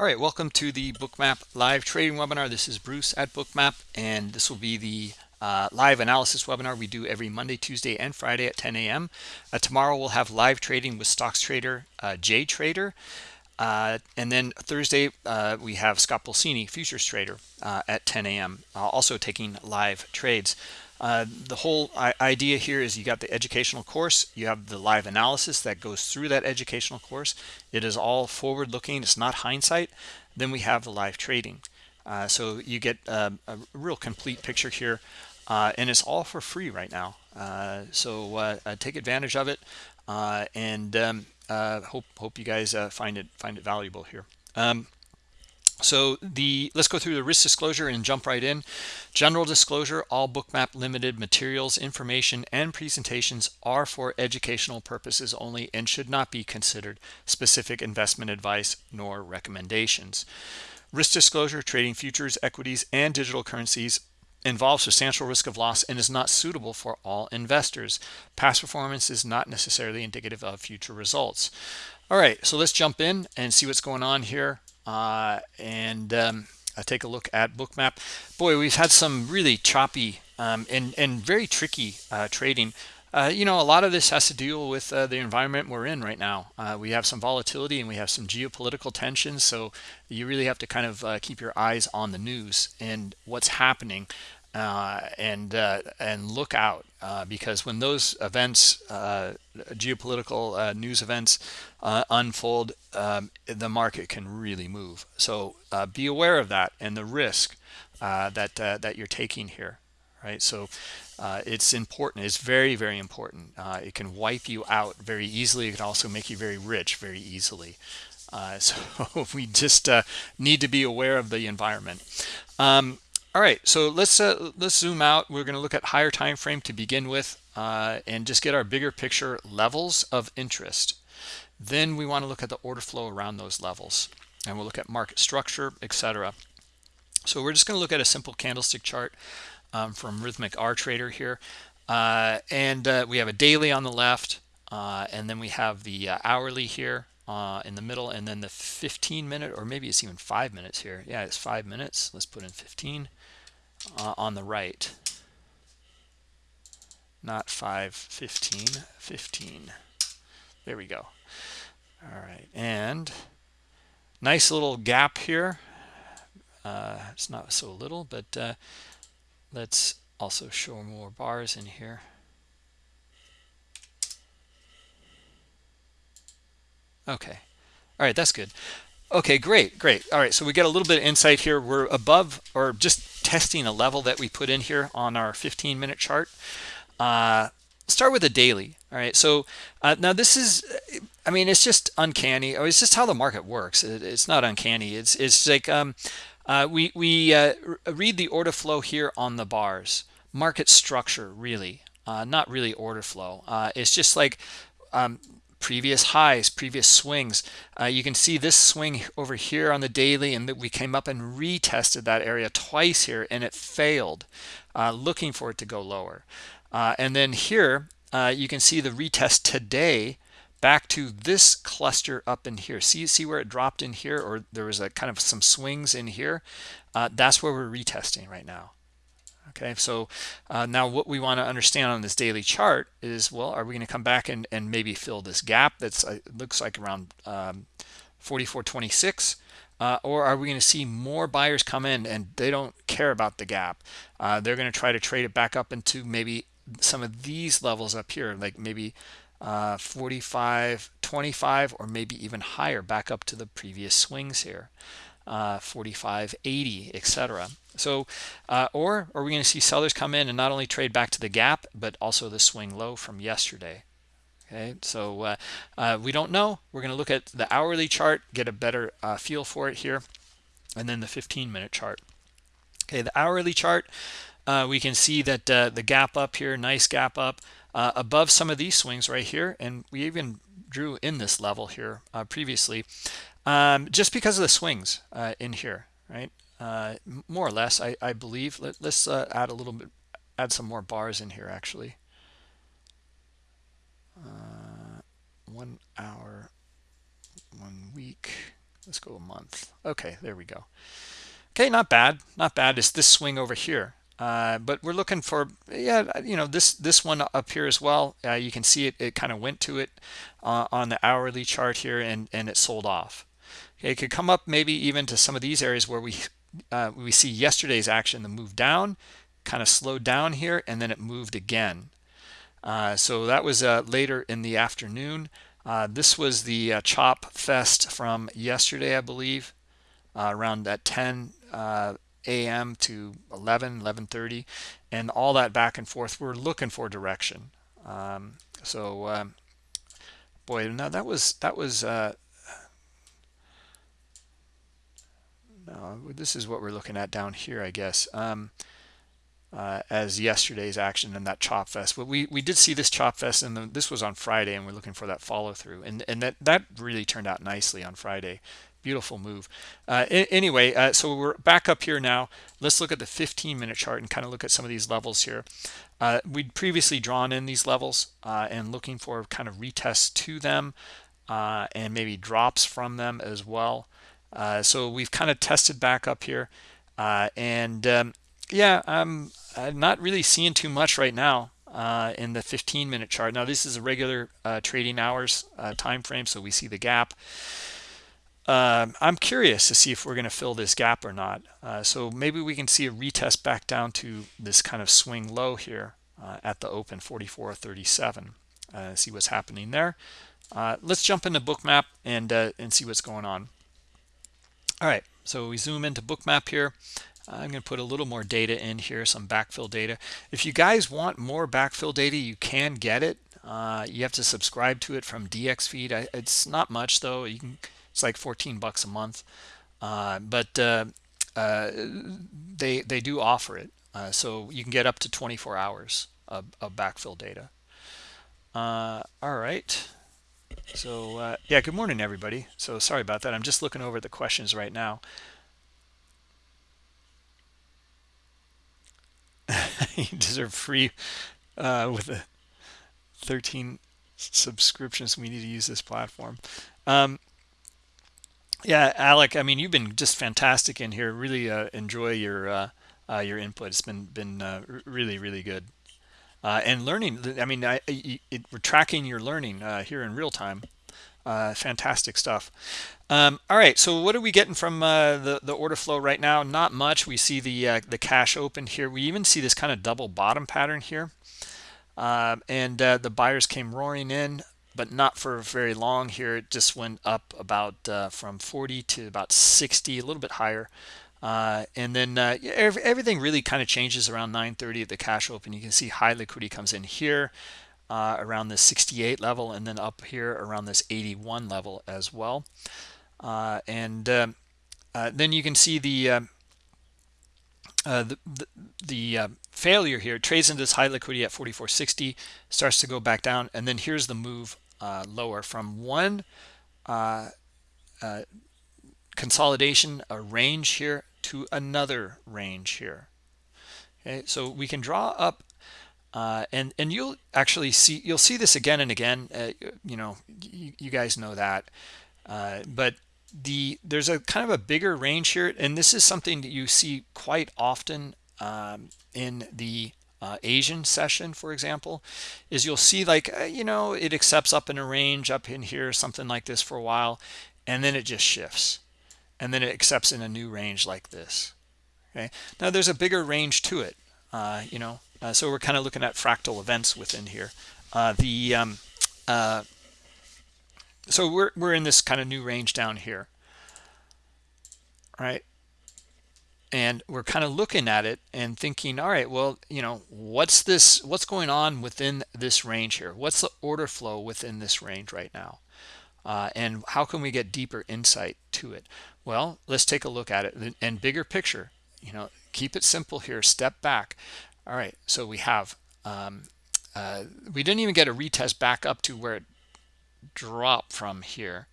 All right, welcome to the Bookmap live trading webinar. This is Bruce at Bookmap, and this will be the uh, live analysis webinar we do every Monday, Tuesday, and Friday at 10 a.m. Uh, tomorrow we'll have live trading with stocks trader uh, Jay Trader. Uh, and then Thursday, uh, we have Scott Pulcini, futures trader, uh, at 10 a.m., also taking live trades. Uh, the whole idea here is you got the educational course, you have the live analysis that goes through that educational course. It is all forward looking, it's not hindsight. Then we have the live trading. Uh, so you get uh, a real complete picture here, uh, and it's all for free right now. Uh, so take advantage of it, and um, hope hope you guys find it find it valuable here. Um, so the let's go through the risk disclosure and jump right in. General disclosure, all Bookmap limited materials, information, and presentations are for educational purposes only and should not be considered specific investment advice nor recommendations. Risk disclosure, trading futures, equities, and digital currencies involves substantial risk of loss and is not suitable for all investors. Past performance is not necessarily indicative of future results. All right, so let's jump in and see what's going on here uh, and um, I take a look at bookmap. Boy we've had some really choppy um, and and very tricky uh, trading. Uh, you know a lot of this has to deal with uh, the environment we're in right now. Uh, we have some volatility and we have some geopolitical tensions so you really have to kind of uh, keep your eyes on the news and what's happening uh, and uh, and look out uh, because when those events, uh, geopolitical uh, news events, uh, unfold, um, the market can really move. So be aware of that and the risk that that you're taking here, right? So it's important. It's very very important. it can wipe you out very easily. It can also make you very rich very easily. so we just need to be aware of the environment. Um, all right, so let's uh, let's zoom out. We're going to look at higher time frame to begin with uh, and just get our bigger picture levels of interest. Then we want to look at the order flow around those levels and we'll look at market structure, etc. So we're just going to look at a simple candlestick chart um, from Rithmic R Trader here. Uh, and uh, we have a daily on the left uh, and then we have the uh, hourly here uh, in the middle and then the 15 minute or maybe it's even five minutes here yeah it's five minutes let's put in 15 uh, on the right. Not 5 15 15 there we go. All right and nice little gap here. Uh, it's not so little but uh, let's also show more bars in here. Okay. All right that's good. Okay great great. All right so we get a little bit of insight here. We're above or just testing a level that we put in here on our 15 minute chart. Uh, start with a daily all right? So uh, now this is i mean it's just uncanny. Or it's just how the market works. It, it's not uncanny. It's it's like um, uh, we we uh, read the order flow here on the bars. Market structure really. Uh, not really order flow. Uh, it's just like um, previous highs previous swings. Uh, you can see this swing over here on the daily and that we came up and retested that area twice here and it failed uh, looking for it to go lower. Uh, and then here uh, you can see the retest today back to this cluster up in here. See see where it dropped in here or there was a kind of some swings in here? Uh, that's where we're retesting right now okay so uh, now what we want to understand on this daily chart is well are we going to come back and, and maybe fill this gap that's uh, looks like around um, 44.26 uh, or are we going to see more buyers come in and they don't care about the gap? Uh, they're going to try to trade it back up into maybe some of these levels up here like maybe uh, 45 25 or maybe even higher back up to the previous swings here uh, 45 80 etc so, uh, or are we going to see sellers come in and not only trade back to the gap, but also the swing low from yesterday? Okay, so uh, uh, we don't know. We're going to look at the hourly chart, get a better uh, feel for it here, and then the 15-minute chart. Okay, the hourly chart, uh, we can see that uh, the gap up here, nice gap up above some of these swings right here, and we even drew in this level here previously, um, just because of the swings in here, right? uh, more or less, I, I believe. Let, us uh, add a little bit, add some more bars in here, actually. Uh, one hour, one week. let's go a month okay there we go okay not bad not bad it's this swing over here uh, but we're looking for yeah you know this this one up here as well uh, you can see it it kind of went to it uh, on the hourly chart here and and it sold off it could come up maybe even to some of these areas where we uh, we see yesterday's action the move down kind of slowed down here and then it moved again uh, so that was uh, later in the afternoon this was the chop fest from yesterday I believe around that 10 a.m. to 11, 11.30, and all that back and forth. We're looking for direction. Um, so, um, boy, now that was, that was, uh, this is what we're looking at down here, I guess. Um, uh, as yesterday's action and that chop fest. But we we did see this chop fest, and the, this was on Friday, and we're looking for that follow through, and and that that really turned out nicely on Friday. Beautiful move. Uh, anyway uh, so we're back up here now. Let's look at the 15 minute chart and kind of look at some of these levels here. Uh, we'd previously drawn in these levels uh, and looking for kind of retests to them and maybe drops from them as well uh, so we've kind of tested back up here and um, yeah I'm, I'm, not really seeing too much right now in the 15 minute chart now this is a regular trading hours time frame so we see the gap um, I'm curious to see if we're going to fill this gap or not. Uh, so maybe we can see a retest back down to this kind of swing low here uh, at the open 44.37. Uh, see what's happening there. Uh, let's jump into bookmap and uh, and see what's going on. All right, so we zoom into bookmap here. I'm going to put a little more data in here, some backfill data. If you guys want more backfill data, you can get it. Uh, you have to subscribe to it from DXFeed. I, it's not much though. You can it's like 14 bucks a month. Uh, but uh, uh, they they do offer it. Uh, so you can get up to 24 hours of, of backfill data. Uh, all right. So uh, yeah, good morning, everybody. So sorry about that. I'm just looking over the questions right now. you deserve free with the 13 subscriptions. We need to use this platform. Um, yeah, Alec. I mean, you've been just fantastic in here. Really uh, enjoy your uh, uh, your input. It's been been uh, really really good. Uh, and learning. I mean, I, it, we're tracking your learning uh, here in real time. fantastic stuff. Um, all right. So what are we getting from the the order flow right now? Not much. We see the the cash open here. We even see this kind of double bottom pattern here. and the buyers came roaring in but not for very long here. It just went up about uh, from 40 to about 60, a little bit higher. Uh, and then uh, everything really kind of changes around 9:30 at the cash open. You can see high liquidity comes in here uh, around the 68 level, and then up here around this 81 level as well. Uh, and um, uh, then you can see the um, uh, the, the, failure here trades into this high liquidity at 44.60 starts to go back down and then here's the move lower from one consolidation a range here to another range here okay so we can draw up uh, and and you'll actually see you'll see this again and again uh, you know you, guys know that uh, but the there's a kind of a bigger range here and this is something that you see quite often um, in the uh, Asian session, for example, is you'll see like, uh, you know, it accepts up in a range up in here, something like this for a while, and then it just shifts. And then it accepts in a new range like this. Okay. Now there's a bigger range to it, uh, you know, uh, so we're kind of looking at fractal events within here. Uh, the um, uh, so we're we're in this kind of new range down here, right? and we're kind of looking at it and thinking all right well you know what's this what's going on within this range here what's the order flow within this range right now uh, and how can we get deeper insight to it well let's take a look at it. And bigger picture you know keep it simple here step back. All right so we have um, uh, we didn't even get a retest back up to where it dropped from here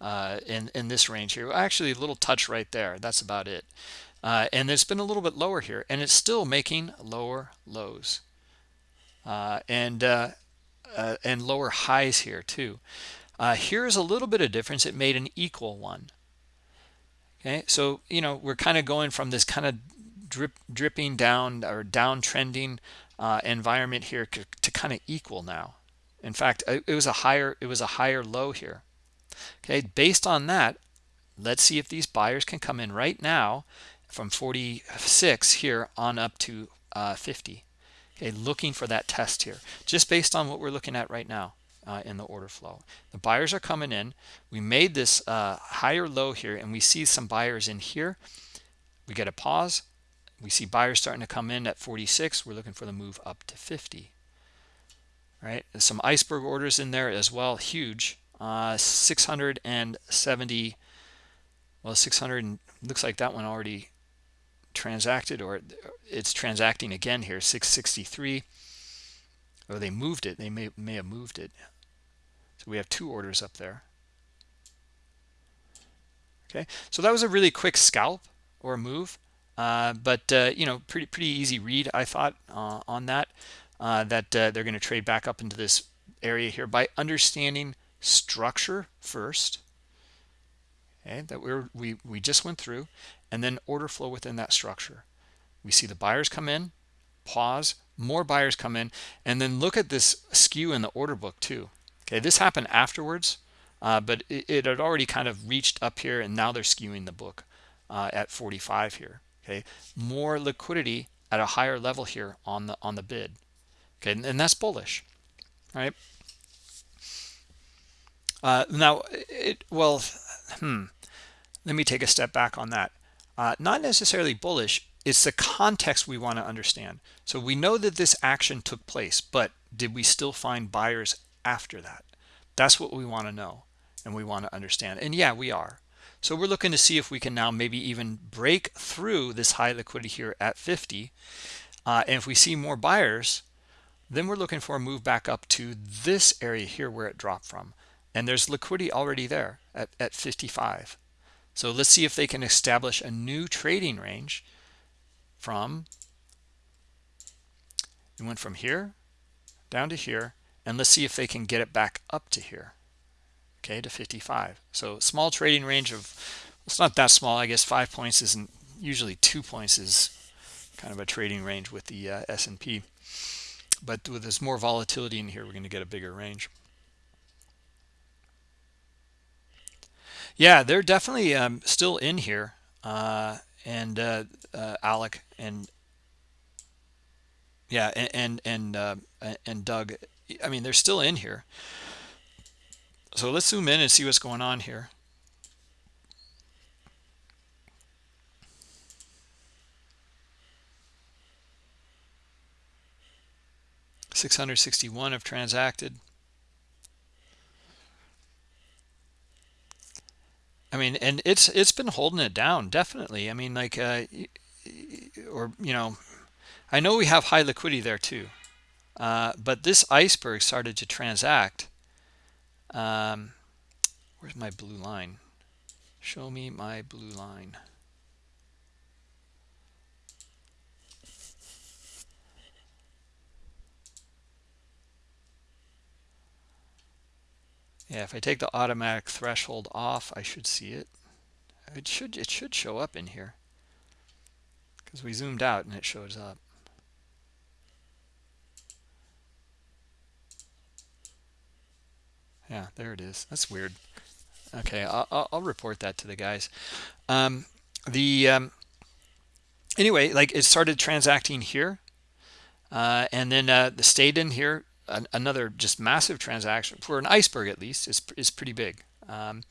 uh, in in this range here. Actually a little touch right there. That's about it. Uh, and it's been a little bit lower here and it's still making lower lows. Uh, and uh, uh and lower highs here too. Uh, here's a little bit of difference. It made an equal one okay so you know we're kind of going from this kind of drip dripping down or downtrending uh, environment here to, kind of equal now. In fact it was a higher it was a higher low here. Okay based on that let's see if these buyers can come in right now from 46 here on up to uh, 50 okay looking for that test here. Just based on what we're looking at right now uh, in the order flow. The buyers are coming in. We made this uh, higher low here and we see some buyers in here. We get a pause. We see buyers starting to come in at 46 we're looking for the move up to 50 right? There's some iceberg orders in there as well huge. Uh, 670 well 600 looks like that one already transacted or it's transacting again here 663 or they moved it. They may may have moved it. So we have two orders up there. Okay. So that was a really quick scalp or move. Uh, but uh, you know pretty pretty easy read I thought uh, on that uh, that uh, they're going to trade back up into this area here by understanding structure first. Okay. That we're we we just went through. And then order flow within that structure. We see the buyers come in pause more buyers come in and then look at this skew in the order book too. Okay this happened afterwards uh, but it, it, had already kind of reached up here and now they're skewing the book uh, at 45 here. Okay more liquidity at a higher level here on the on the bid. Okay and, and that's bullish right? Uh, now it well hmm let me take a step back on that. Uh, not necessarily bullish it's the context we want to understand. So we know that this action took place but did we still find buyers after that? That's what we want to know and we want to understand. And yeah we are. So we're looking to see if we can now maybe even break through this high liquidity here at 50 uh, and if we see more buyers then we're looking for a move back up to this area here where it dropped from. And there's liquidity already there at, at 55 so let's see if they can establish a new trading range from it went from here down to here and let's see if they can get it back up to here okay to 55 so small trading range of it's not that small i guess five points isn't usually two points is kind of a trading range with the uh, S&P but with this more volatility in here we're going to get a bigger range Yeah, they're definitely um, still in here. Uh, and uh, uh, Alec and yeah, and and and, uh, and Doug. I mean, they're still in here. So let's zoom in and see what's going on here. Six hundred sixty-one have transacted. I mean, and it's it's been holding it down definitely. I mean, like, uh, or you know, I know we have high liquidity there too, uh, but this iceberg started to transact. Um, where's my blue line? Show me my blue line. Yeah, if I take the automatic threshold off, I should see it. It should it should show up in here because we zoomed out and it shows up. Yeah, there it is. That's weird. Okay, I'll, I'll report that to the guys. Um, the um, anyway, like it started transacting here, uh, and then uh, the stayed in here an, another just massive transaction for an iceberg at least is, is pretty big. Um,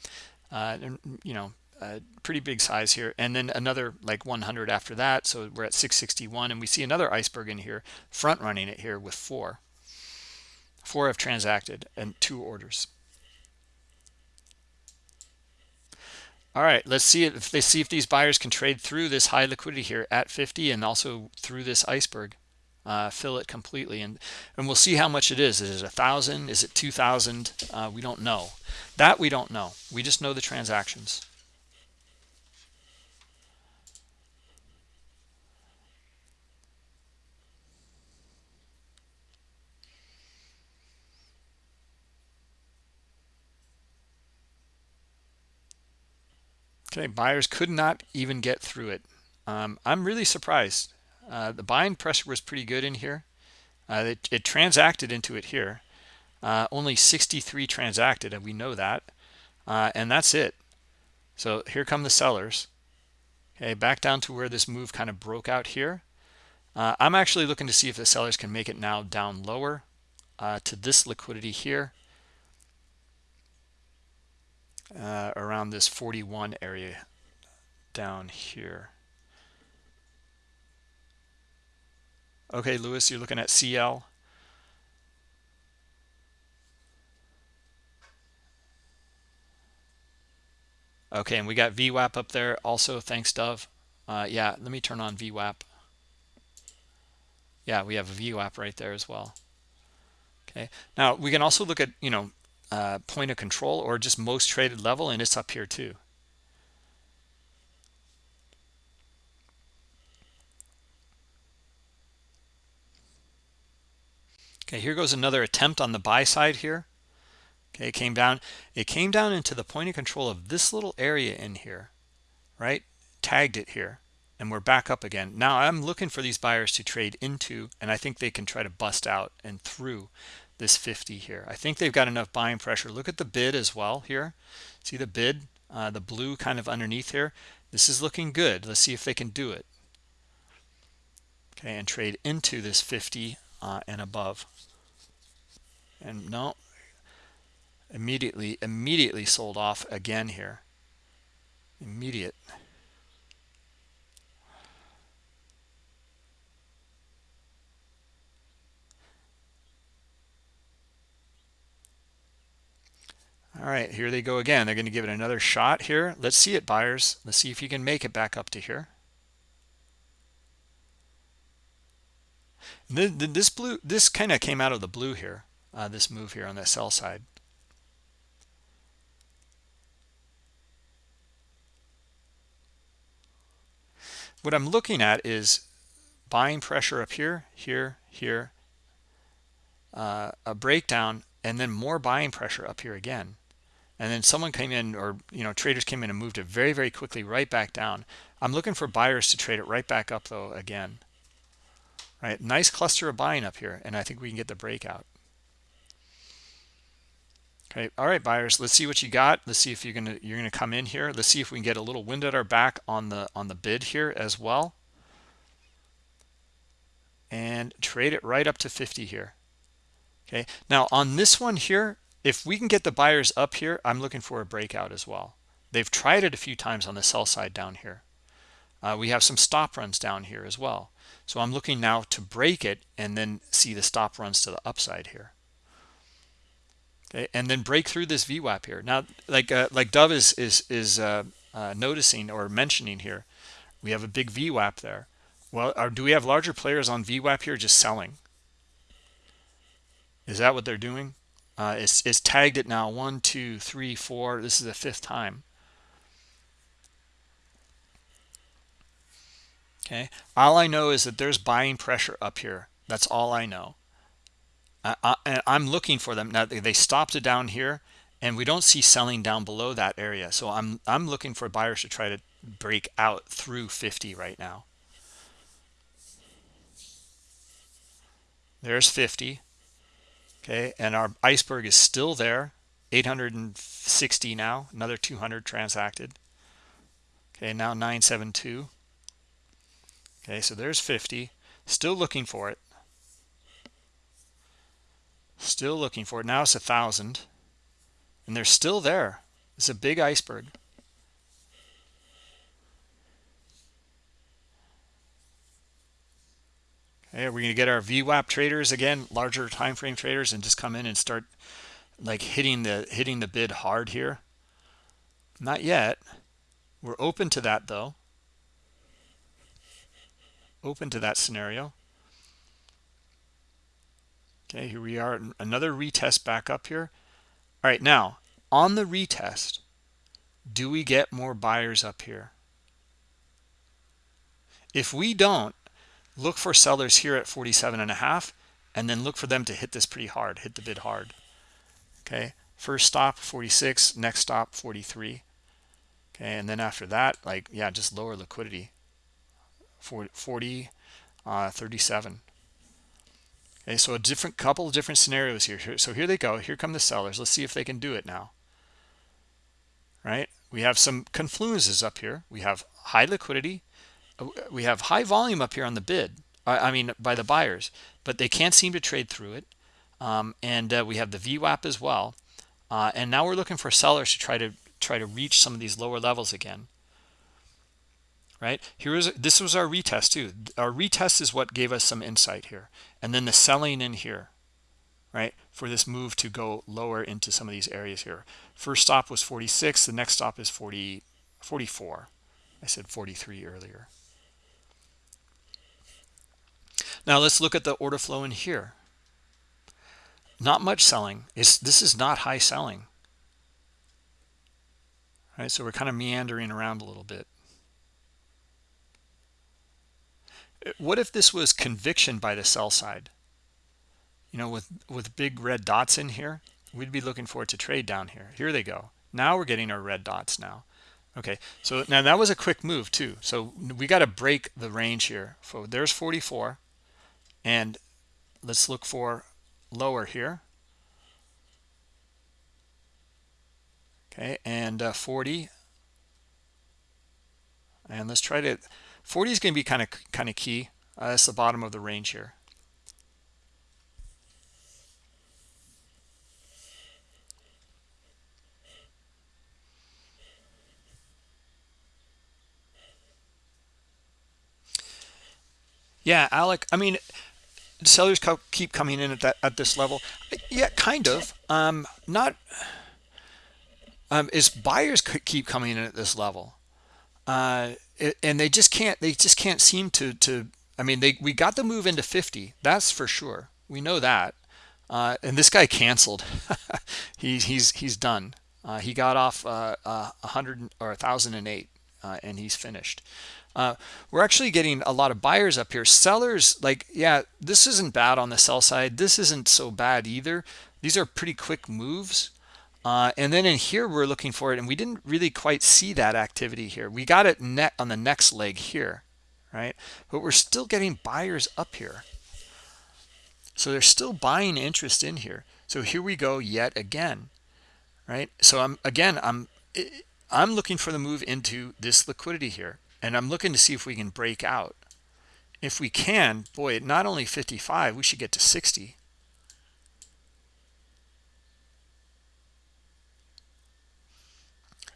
uh, you know uh, pretty big size here. And then another like 100 after that so we're at 661 and we see another iceberg in here front running it here with four. Four have transacted and two orders. All right let's see if they see if these buyers can trade through this high liquidity here at 50 and also through this iceberg uh, fill it completely. And and we'll see how much it is. Is it a thousand? Is it two thousand? Uh, we don't know. That we don't know. We just know the transactions. Okay, buyers could not even get through it. Um, I'm really surprised. Uh, the buying pressure was pretty good in here. Uh, it, it, transacted into it here. Uh, only 63 transacted, and we know that. Uh, and that's it. So here come the sellers. Okay, back down to where this move kind of broke out here. Uh, I'm actually looking to see if the sellers can make it now down lower uh, to this liquidity here. Around this 41 area down here. Okay, Lewis, you're looking at CL. Okay, and we got VWAP up there also. Thanks, Dove. Uh, yeah, let me turn on VWAP. Yeah, we have a VWAP right there as well. Okay, now we can also look at, you know, uh, point of control or just most traded level, and it's up here too. Okay, here goes another attempt on the buy side here. Okay, it came down. It came down into the point of control of this little area in here, right? Tagged it here, and we're back up again. Now I'm looking for these buyers to trade into, and I think they can try to bust out and through this 50 here. I think they've got enough buying pressure. Look at the bid as well here. See the bid, uh, the blue kind of underneath here. This is looking good. Let's see if they can do it. Okay, and trade into this 50 uh, and above. And no, immediately, immediately sold off again here. Immediate. All right, here they go again. They're going to give it another shot here. Let's see it, buyers. Let's see if you can make it back up to here. This blue, this kind of came out of the blue here, uh, this move here on the sell side. What I'm looking at is buying pressure up here, here, here, uh, a breakdown, and then more buying pressure up here again. And then someone came in, or you know, traders came in and moved it very, very quickly right back down. I'm looking for buyers to trade it right back up though again right? Nice cluster of buying up here and i think we can get the breakout. Okay all right buyers let's see what you got. Let's see if you're gonna you're gonna come in here. Let's see if we can get a little wind at our back on the on the bid here as well. And trade it right up to 50 here. Okay now on this one here if we can get the buyers up here i'm looking for a breakout as well. They've tried it a few times on the sell side down here. Uh, we have some stop runs down here as well so I'm looking now to break it and then see the stop runs to the upside here. Okay, and then break through this VWAP here. Now, like uh, like Dove is is is uh, uh, noticing or mentioning here, we have a big VWAP there. Well, or do we have larger players on VWAP here just selling? Is that what they're doing? Uh, it's, it's tagged it now one, two, three, four. This is the fifth time. Okay? All i know is that there's buying pressure up here. That's all i know. I, i'm looking for them. Now they stopped it down here and we don't see selling down below that area. So i'm i'm looking for buyers to try to break out through 50 right now. There's 50 okay? And our iceberg is still there. 860 now. Another 200 transacted. Okay? Now 972 okay so there's 50 still looking for it. Still looking for it. Now it's a thousand. And they're still there. It's a big iceberg. Okay are we going to get our VWAP traders again larger time frame traders and just come in and start like hitting the hitting the bid hard here? Not yet. We're open to that though open to that scenario. Okay, here we are, another retest back up here. All right, now on the retest, do we get more buyers up here? If we don't, look for sellers here at 47 and a half, and then look for them to hit this pretty hard, hit the bid hard. Okay, first stop 46, next stop 43. okay and then after that like yeah just lower liquidity 40, 40 uh, 37 okay so a different couple of different scenarios here. So here they go. Here come the sellers. Let's see if they can do it now. Right? We have some confluences up here. We have high liquidity. Uh, we have high volume up here on the bid. I mean by the buyers. But they can't seem to trade through it. Um, and uh, we have the VWAP as well. Uh, and now we're looking for sellers to try to try to reach some of these lower levels again right? Here is this was our retest too. Our retest is what gave us some insight here and then the selling in here right for this move to go lower into some of these areas here. First stop was 46 the next stop is 40 44 i said 43 earlier. Now let's look at the order flow in here. Not much selling. Is this is not high selling. Right so we're kind of meandering around a little bit what if this was conviction by the sell side? You know with with big red dots in here we'd be looking for it to trade down here. Here they go. Now we're getting our red dots now. Okay so now that was a quick move too. So we got to break the range here. So there's 44 and let's look for lower here. Okay and uh, 40 and let's try to 40 is going to be kind of kind of key. Uh, that's the bottom of the range here. Yeah alec i mean sellers keep coming in at that at this level. Yeah kind of. Um not um, is buyers keep coming in at this level uh, and they just can't they just can't seem to to i mean they we got the move into 50 that's for sure. We know that. Uh, and this guy canceled. He, he's he's done. Uh, he got off uh, uh, 100 or 1008 uh, and he's finished. Uh, we're actually getting a lot of buyers up here. Sellers like yeah this isn't bad on the sell side. This isn't so bad either. These are pretty quick moves uh, and then in here, we're looking for it, and we didn't really quite see that activity here. We got it net on the next leg here, right? But we're still getting buyers up here. So they're still buying interest in here. So here we go yet again, right? So I'm again, I'm I'm looking for the move into this liquidity here, and I'm looking to see if we can break out. If we can, boy, not only 55, we should get to 60.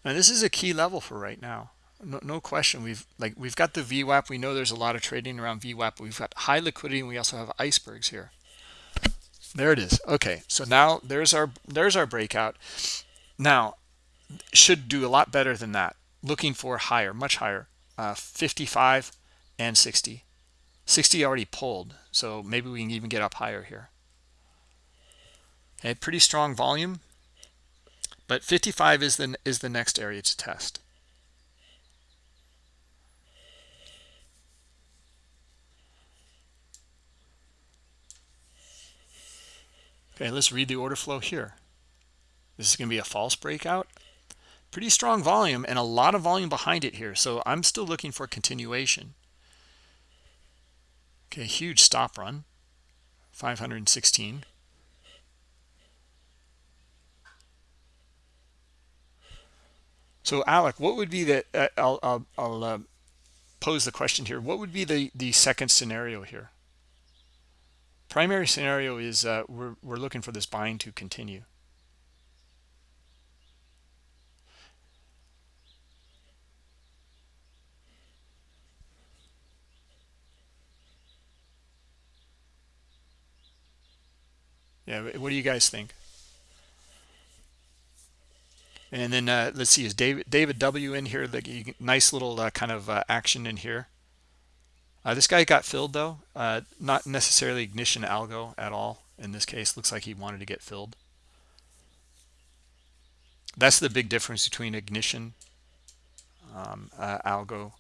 Now this is a key level for right now. No, no, question. We've like we've got the VWAP. We know there's a lot of trading around VWAP. We've got high liquidity, and we also have icebergs here. There it is. Okay, so now there's our there's our breakout. Now should do a lot better than that. Looking for higher, much higher, uh, 55 and 60. 60 already pulled, so maybe we can even get up higher here. Okay, pretty strong volume. But 55 is the, is the next area to test. Okay, let's read the order flow here. This is going to be a false breakout. Pretty strong volume and a lot of volume behind it here. So I'm still looking for continuation. Okay, huge stop run, 516. So Alec, what would be the, uh, I'll, I'll, I'll uh, pose the question here. What would be the, the second scenario here? Primary scenario is uh, we're, we're looking for this buying to continue. Yeah, what do you guys think? And then uh, let's see, is David David W in here? The nice little uh, kind of uh, action in here. Uh, this guy got filled though, uh, not necessarily ignition algo at all. In this case, looks like he wanted to get filled. That's the big difference between ignition um, uh, algo.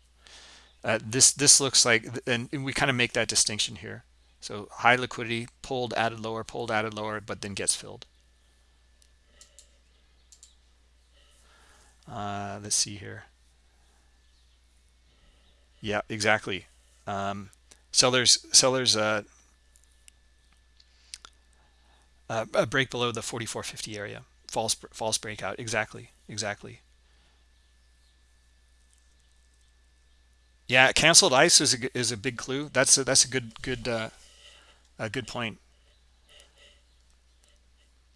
this this looks like, and we kind of make that distinction here. So high liquidity, pulled, added lower, pulled, added lower, but then gets filled. Uh, let's see here. Yeah, exactly. Um, sellers sellers uh, uh, a break below the 4450 area. False false breakout. Exactly. Exactly. Yeah, canceled ice is a, is a big clue. That's a, that's a good good uh, a good point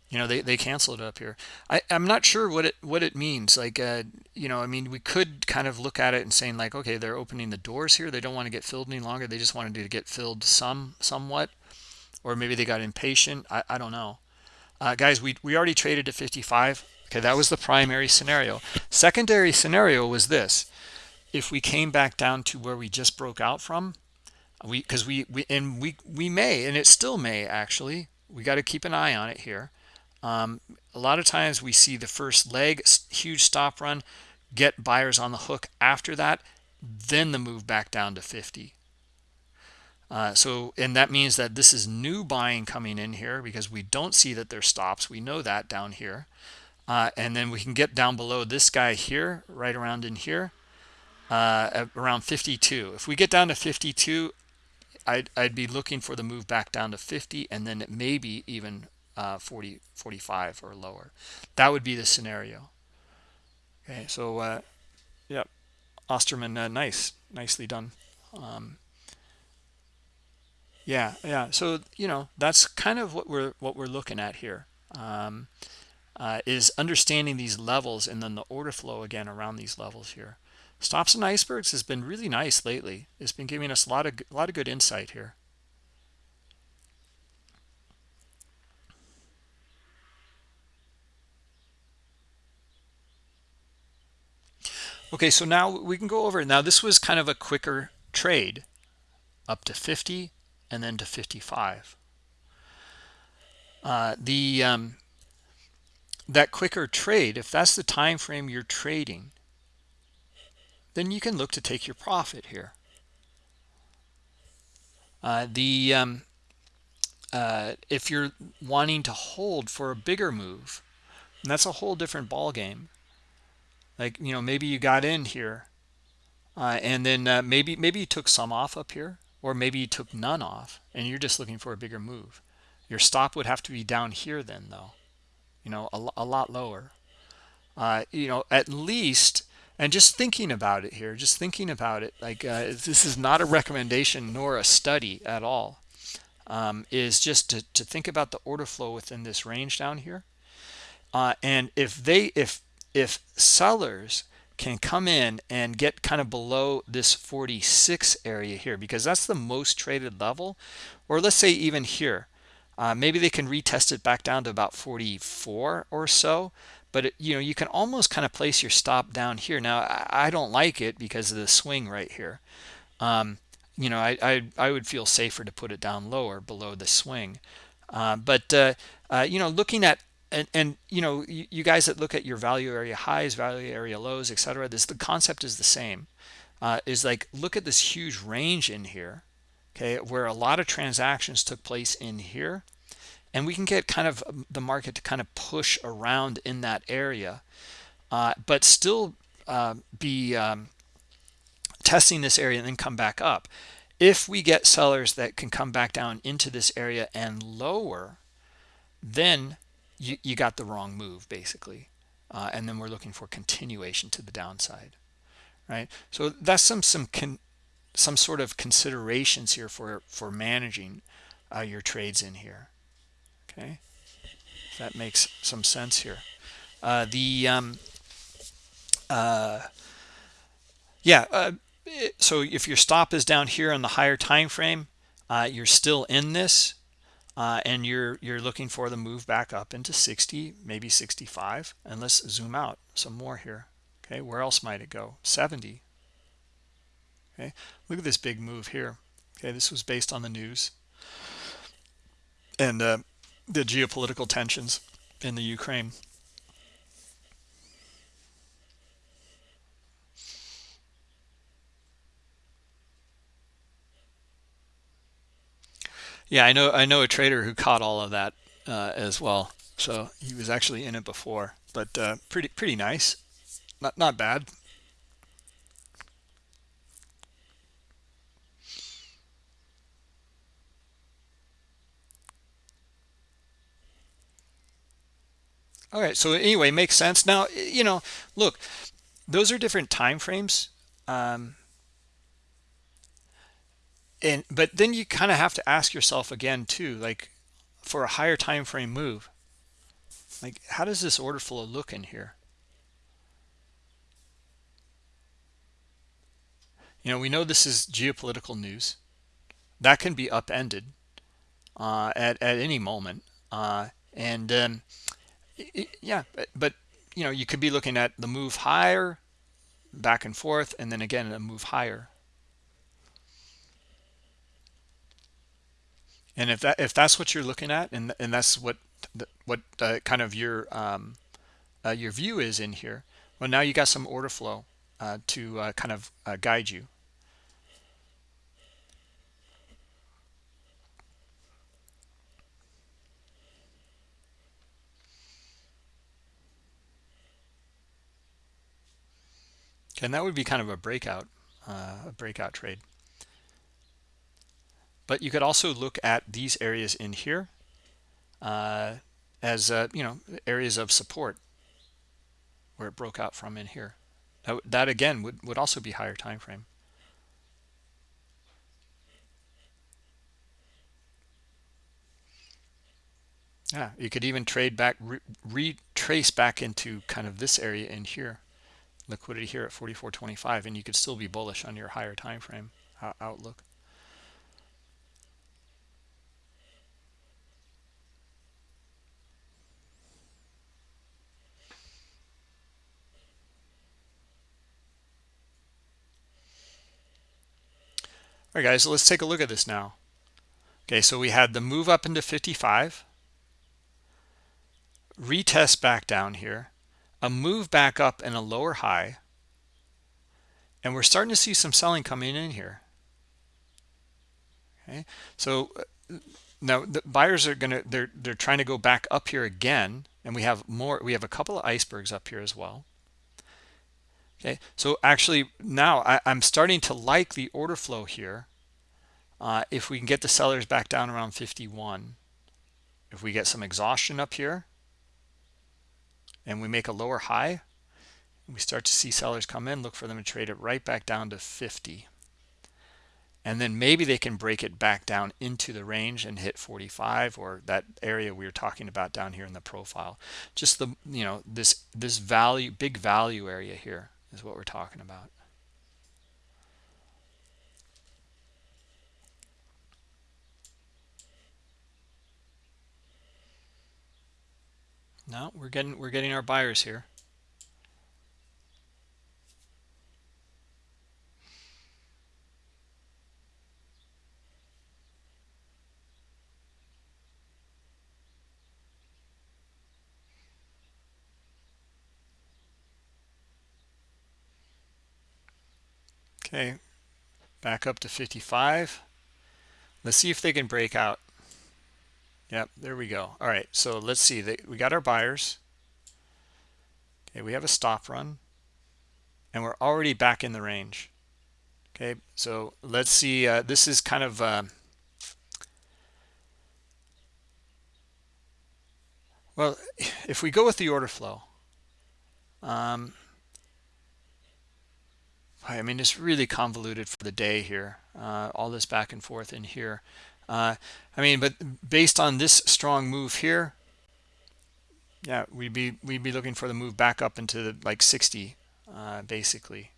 you know they, they canceled it up here. I, i'm not sure what it what it means. Like uh, you know i mean we could kind of look at it and saying like okay they're opening the doors here. They don't want to get filled any longer. They just wanted to get filled some somewhat or maybe they got impatient. I, I don't know. Uh, guys we, we already traded to 55 okay that was the primary scenario. Secondary scenario was this. If we came back down to where we just broke out from we because we, we and we we may and it still may actually we got to keep an eye on it here um, a lot of times we see the first leg huge stop run get buyers on the hook after that then the move back down to 50 uh, so and that means that this is new buying coming in here because we don't see that there's stops. We know that down here. Uh, and then we can get down below this guy here right around in here uh, around 52 if we get down to 52 I'd, I'd be looking for the move back down to 50 and then maybe even uh, 40 45 or lower. That would be the scenario. Okay so uh yep. Osterman uh, nice nicely done. Um yeah yeah so you know that's kind of what we're what we're looking at here. Um uh, is understanding these levels and then the order flow again around these levels here. Stops and icebergs has been really nice lately. It's been giving us a lot of a lot of good insight here Okay, so now we can go over. Now this was kind of a quicker trade up to 50 and then to 55. Uh, the um, that quicker trade, if that's the time frame you're trading, then you can look to take your profit here. Uh, the um, uh, if you're wanting to hold for a bigger move, that's a whole different ball game like you know maybe you got in here uh, and then uh, maybe maybe you took some off up here or maybe you took none off and you're just looking for a bigger move. Your stop would have to be down here then though you know a, a lot lower. Uh, you know at least and just thinking about it here just thinking about it like uh, this is not a recommendation nor a study at all um, is just to, to think about the order flow within this range down here. Uh, and if they if if sellers can come in and get kind of below this 46 area here because that's the most traded level. Or let's say even here uh, maybe they can retest it back down to about 44 or so but it, you know you can almost kind of place your stop down here. Now I, I don't like it because of the swing right here. Um, you know I, I, I would feel safer to put it down lower below the swing. Uh, but uh, uh you know looking at and and you know you, you, guys that look at your value area highs value area lows etc this the concept is the same. Uh, is like look at this huge range in here okay where a lot of transactions took place in here. And we can get kind of um, the market to kind of push around in that area uh, but still uh, be um, testing this area and then come back up. If we get sellers that can come back down into this area and lower then you, you got the wrong move basically. Uh, and then we're looking for continuation to the downside right? So that's some some con, some sort of considerations here for for managing uh, your trades in here okay? That makes some sense here. Uh, the um, uh, yeah uh, so if your stop is down here on the higher time frame uh, you're still in this uh, and you're you're looking for the move back up into 60 maybe 65 and let's zoom out some more here. Okay where else might it go? 70 okay look at this big move here. Okay this was based on the news. And uh, the geopolitical tensions in the Ukraine Yeah, I know I know a trader who caught all of that uh, as well. So he was actually in it before, but uh, pretty pretty nice, not not bad. All right. So anyway, makes sense. Now you know. Look, those are different time frames. Um, and but then you kind of have to ask yourself again too like for a higher time frame move like how does this order flow look in here? You know we know this is geopolitical news. That can be upended uh, at, at any moment uh, and um, yeah but, but you know you could be looking at the move higher back and forth and then again a move higher and if that if that's what you're looking at and and that's what the, what uh, kind of your um, uh, your view is in here well now you got some order flow uh, to uh, kind of uh, guide you. And that would be kind of a breakout uh, a breakout trade but you could also look at these areas in here uh, as uh, you know areas of support where it broke out from in here. That, that again would, would also be higher time frame yeah you could even trade back re retrace back into kind of this area in here liquidity here at 44.25 and you could still be bullish on your higher time frame outlook all right guys so let's take a look at this now. Okay so we had the move up into 55 retest back down here. A move back up and a lower high. And we're starting to see some selling coming in here. Okay so uh, now the buyers are gonna they're they're trying to go back up here again and we have more we have a couple of icebergs up here as well. Okay so actually now I, I, am starting to like the order flow here uh, if we can get the sellers back down around 51 if we get some exhaustion up here and we make a lower high we start to see sellers come in look for them to trade it right back down to 50 and then maybe they can break it back down into the range and hit 45 or that area we were talking about down here in the profile. Just the you know this this value big value area here is what we're talking about No, we're getting we're getting our buyers here. Okay, back up to 55. Let's see if they can break out. Yep, there we go. All right, so let's see. We got our buyers. Okay, we have a stop run. And we're already back in the range. Okay, so let's see. Uh, this is kind of... Uh, well, if we go with the order flow, um, I mean, it's really convoluted for the day here. Uh, all this back and forth in here. Uh, I mean, but based on this strong move here, yeah, we'd be we'd be looking for the move back up into the, like 60, uh, basically.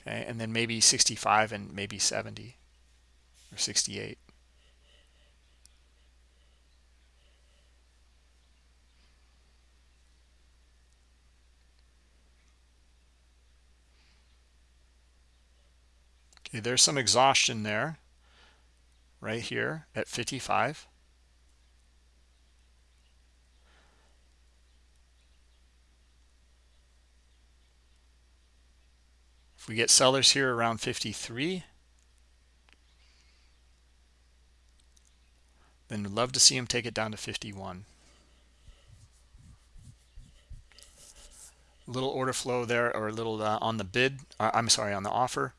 Okay, and then maybe 65 and maybe 70 or 68. There's some exhaustion there, right here at 55. If we get sellers here around 53, then we'd love to see them take it down to 51. little order flow there or a little uh, on the bid uh, i'm sorry on the offer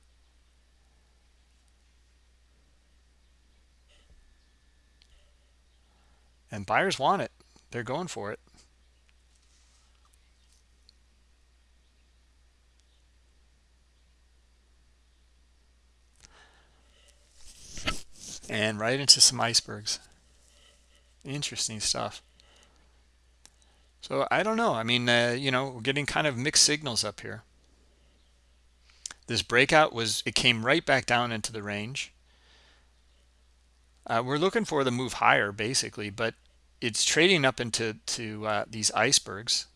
and buyers want it. They're going for it. And right into some icebergs. Interesting stuff. So i don't know. I mean uh, you know we're getting kind of mixed signals up here. This breakout was it came right back down into the range. Uh, we're looking for the move higher basically but it's trading up into to uh, these icebergs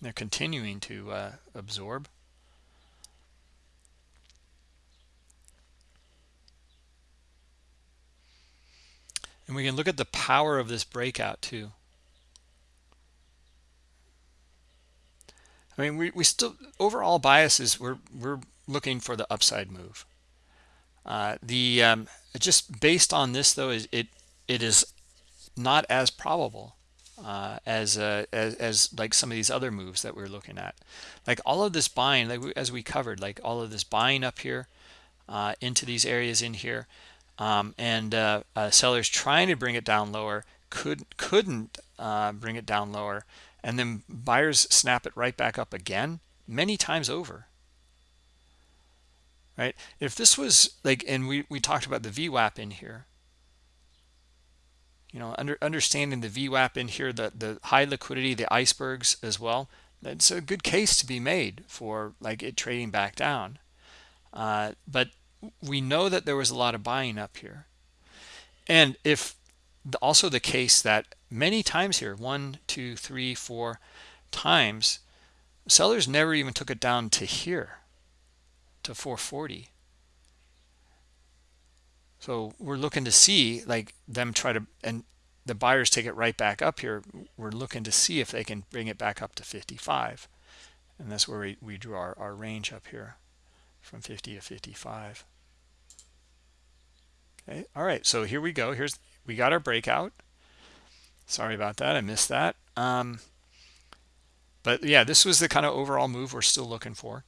they're continuing to uh, absorb And we can look at the power of this breakout too. I mean, we, we still, overall biases, we're, we're looking for the upside move. Uh, the um, just based on this though, is it it is not as probable uh, as, uh, as as like some of these other moves that we're looking at. Like all of this buying, like as we covered, like all of this buying up here uh, into these areas in here, um, and uh, uh, sellers trying to bring it down lower could couldn't uh, bring it down lower and then buyers snap it right back up again many times over right if this was like and we we talked about the VWAP in here you know under understanding the VWAP in here the the high liquidity the icebergs as well that's a good case to be made for like it trading back down uh, but we know that there was a lot of buying up here. And if also the case that many times here, one, two, three, four times, sellers never even took it down to here, to 440. So we're looking to see like them try to, and the buyers take it right back up here. We're looking to see if they can bring it back up to 55. And that's where we, we drew our, our range up here from 50 to 55 okay all right so here we go. Here's we got our breakout. Sorry about that i missed that. Um but yeah this was the kind of overall move we're still looking for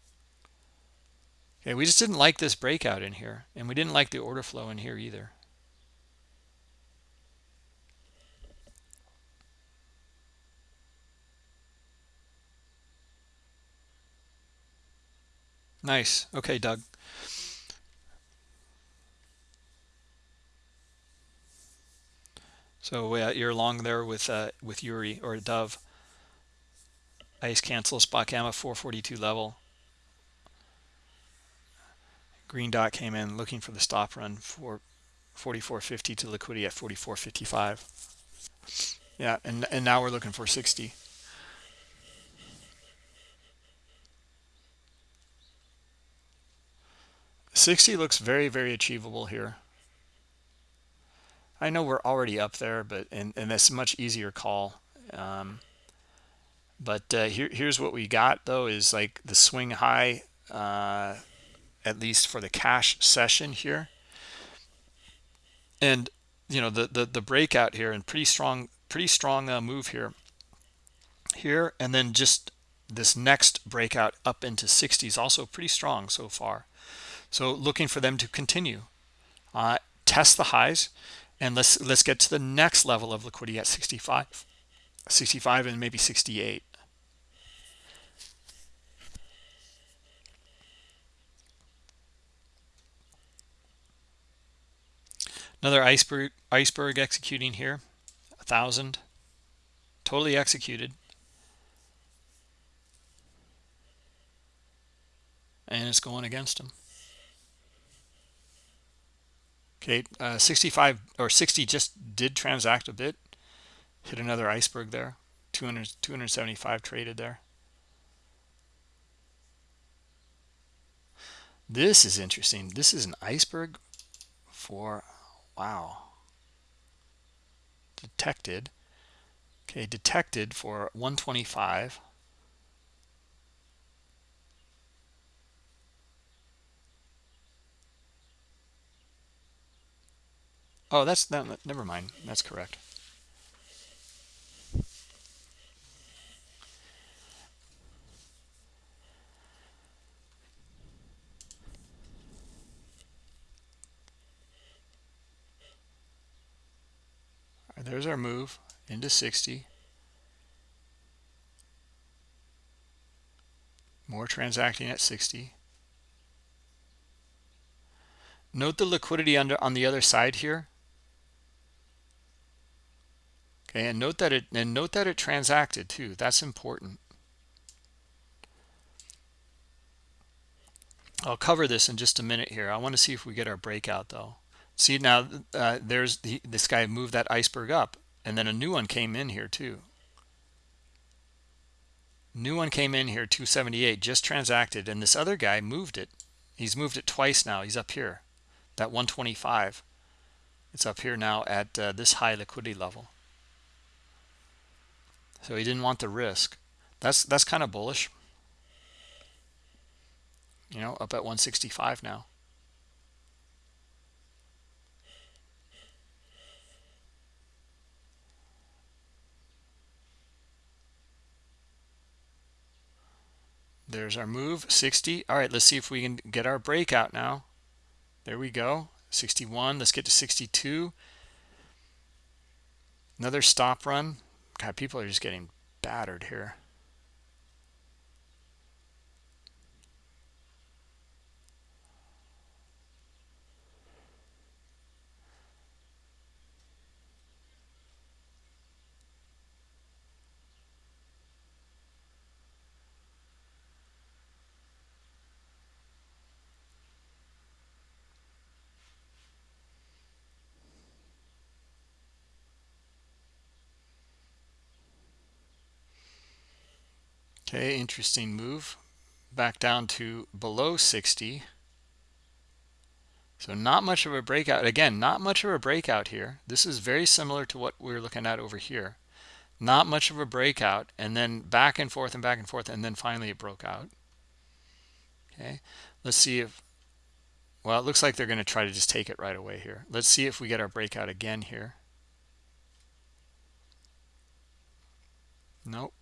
okay we just didn't like this breakout in here and we didn't like the order flow in here either Nice. Okay, Doug. So uh, you're along there with uh, with Yuri or Dove. Ice cancel spot gamma 442 level. Green dot came in looking for the stop run for 44.50 to liquidity at 44.55. Yeah, and and now we're looking for 60. 60 looks very, very achievable here. I know we're already up there, but and, and that's much easier call. Um, but uh, here, here's what we got, though, is like the swing high, uh, at least for the cash session here. And, you know, the, the, the breakout here and pretty strong, pretty strong uh, move here. Here, and then just this next breakout up into 60s also pretty strong so far. So looking for them to continue. Uh, test the highs and let's let's get to the next level of liquidity at 65 65 and maybe 68 another iceberg iceberg executing here a thousand totally executed and it's going against them Okay, uh, 65 or 60 just did transact a bit. Hit another iceberg there. 200, 275 traded there. This is interesting. This is an iceberg for, wow. Detected. Okay, detected for 125. Oh, that's never mind. That's correct. There's our move into 60 more transacting at 60 note the liquidity under on the other side here. Okay and note that it and note that it transacted too. That's important. I'll cover this in just a minute here. I want to see if we get our breakout though. See now, uh, there's the, this guy moved that iceberg up, and then a new one came in here too. New one came in here, 278, just transacted, and this other guy moved it. He's moved it twice now. He's up here, that 125. It's up here now at uh, this high liquidity level. So he didn't want the risk. That's that's kind of bullish you know, up at 165 now. There's our move, 60. All right, let's see if we can get our breakout now. There we go, 61. Let's get to 62. Another stop run. God, people are just getting battered here. Okay, interesting move. Back down to below 60. So not much of a breakout. Again, not much of a breakout here. This is very similar to what we're looking at over here. Not much of a breakout, and then back and forth and back and forth, and then finally it broke out. Okay, let's see if, well, it looks like they're going to try to just take it right away here. Let's see if we get our breakout again here. Nope.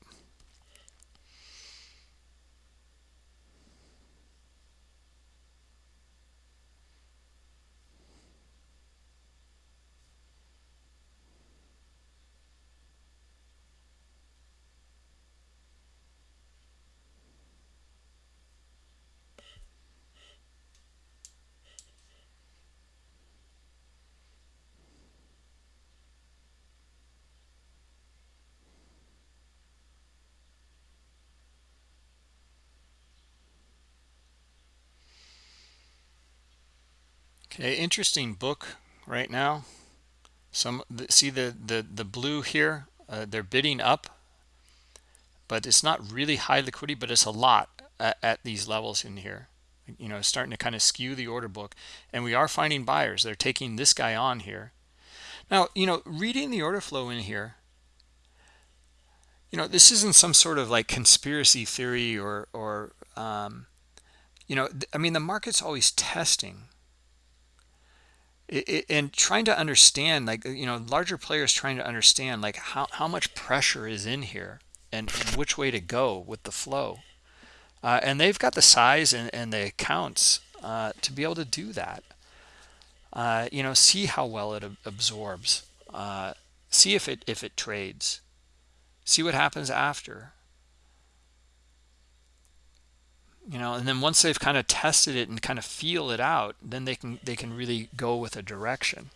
Okay, interesting book right now. Some see the the the blue here. Uh, they're bidding up, but it's not really high liquidity, but it's a lot at, at these levels in here. You know, starting to kind of skew the order book, and we are finding buyers. They're taking this guy on here. Now, you know, reading the order flow in here, you know, this isn't some sort of like conspiracy theory or or um, you know, I mean, the market's always testing it, it, and trying to understand like you know larger players trying to understand like how, how much pressure is in here and which way to go with the flow. Uh, and they've got the size and, and the accounts uh, to be able to do that. Uh, you know see how well it absorbs. Uh, see if it if it trades. See what happens after you know and then once they've kind of tested it and kind of feel it out then they can they can really go with a direction.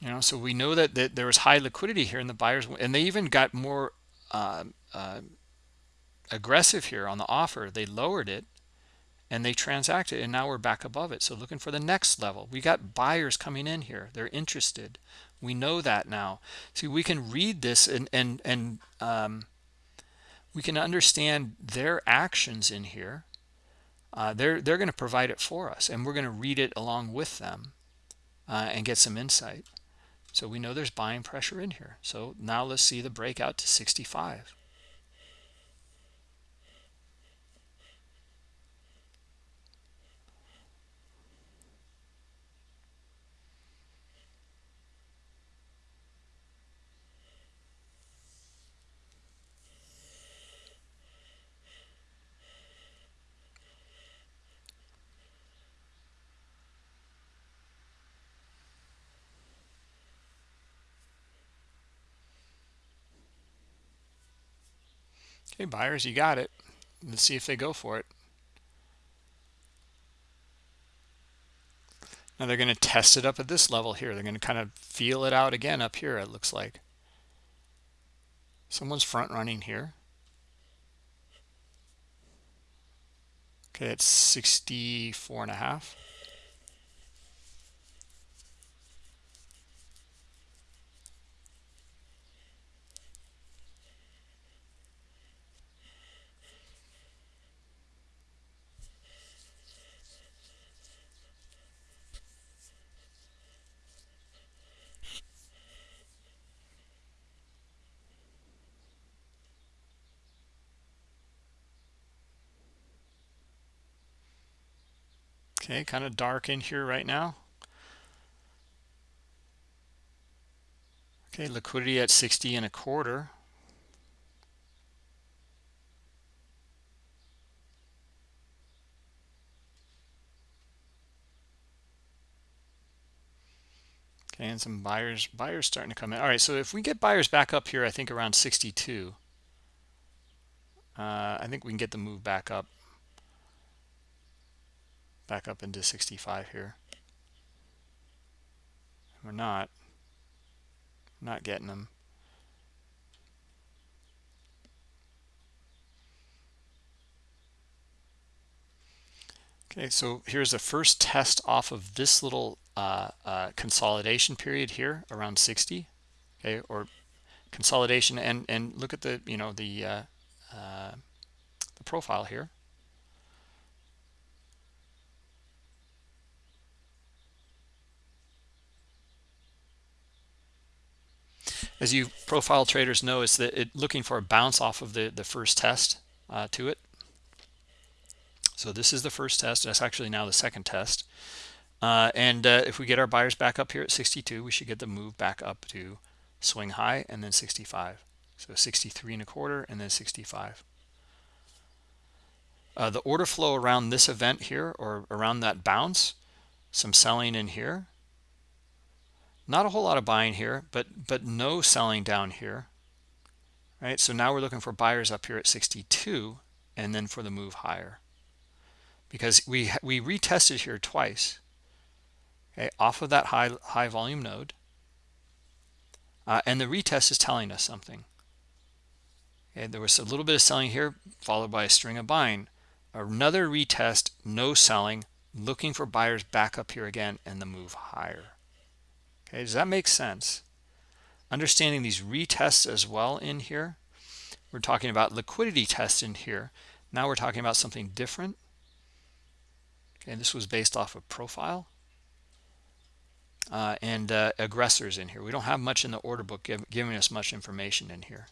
You know so we know that, that there was high liquidity here in the buyers and they even got more uh, uh, aggressive here on the offer. They lowered it and they transacted and now we're back above it. So looking for the next level. We got buyers coming in here. They're interested we know that now. See we can read this and and and um, we can understand their actions in here. Uh, they're they're going to provide it for us and we're going to read it along with them uh, and get some insight. So we know there's buying pressure in here. So now let's see the breakout to 65 Okay, buyers, you got it. Let's see if they go for it. Now they're going to test it up at this level here. They're going to kind of feel it out again up here, it looks like. Someone's front running here. Okay, it's 64 and a half. Okay, kind of dark in here right now. Okay, liquidity at 60 and a quarter. Okay, and some buyers buyers starting to come in. All right, so if we get buyers back up here, I think around 62, uh, I think we can get the move back up back up into 65 here. We're not. Not getting them. Okay, so here's the first test off of this little uh, uh, consolidation period here around 60. Okay, or consolidation and and look at the you know the uh, uh the profile here. As you profile traders know is that it looking for a bounce off of the the first test uh, to it. So this is the first test. That's actually now the second test. Uh, and uh, if we get our buyers back up here at 62 we should get the move back up to swing high and then 65 so 63 and a quarter and then 65 uh, the order flow around this event here or around that bounce some selling in here not a whole lot of buying here, but but no selling down here. Right? So now we're looking for buyers up here at 62 and then for the move higher. Because we we retested here twice. Okay, off of that high high volume node. Uh, and the retest is telling us something. Okay, there was a little bit of selling here, followed by a string of buying. Another retest, no selling, looking for buyers back up here again and the move higher. Okay, does that make sense? Understanding these retests as well in here. We're talking about liquidity tests in here. Now we're talking about something different. Okay, this was based off of profile. Uh, and uh, aggressors in here. We don't have much in the order book give, giving us much information in here.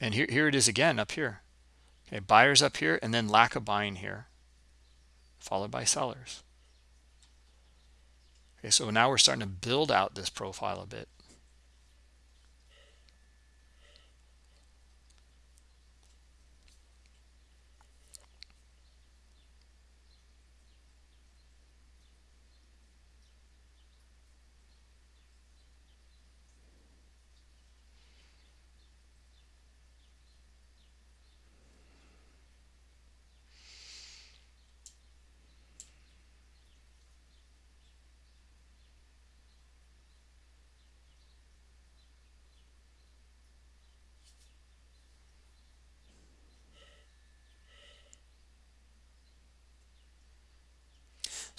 And here, here it is again up here. Okay, buyers up here and then lack of buying here, followed by sellers. Okay, so now we're starting to build out this profile a bit.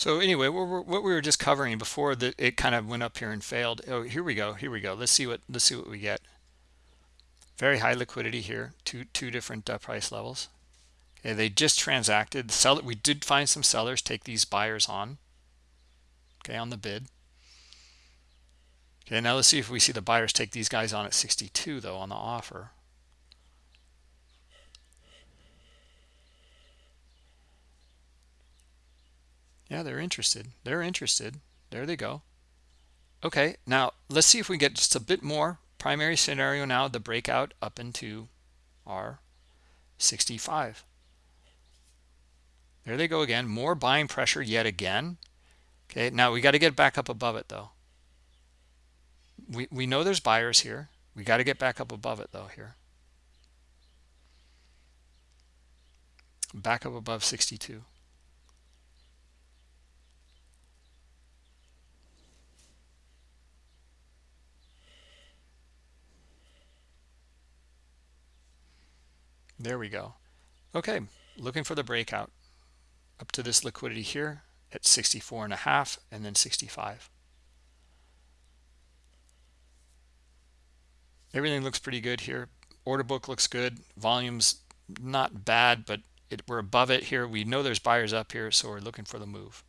So anyway, what we were just covering before that it kind of went up here and failed. Oh, here we go. Here we go. Let's see what let's see what we get. Very high liquidity here. Two two different uh, price levels. Okay, they just transacted. The seller we did find some sellers take these buyers on. Okay, on the bid. Okay, now let's see if we see the buyers take these guys on at 62 though on the offer. Yeah, they're interested. They're interested. There they go. Okay, now let's see if we get just a bit more. Primary scenario now, the breakout up into our 65. There they go again. More buying pressure yet again. Okay, now we got to get back up above it though. We, we know there's buyers here. we got to get back up above it though here back up above 62 there we go. Okay looking for the breakout. Up to this liquidity here at 64 and a half and then 65 everything looks pretty good here. Order book looks good. Volumes not bad but it, we're above it here. We know there's buyers up here so we're looking for the move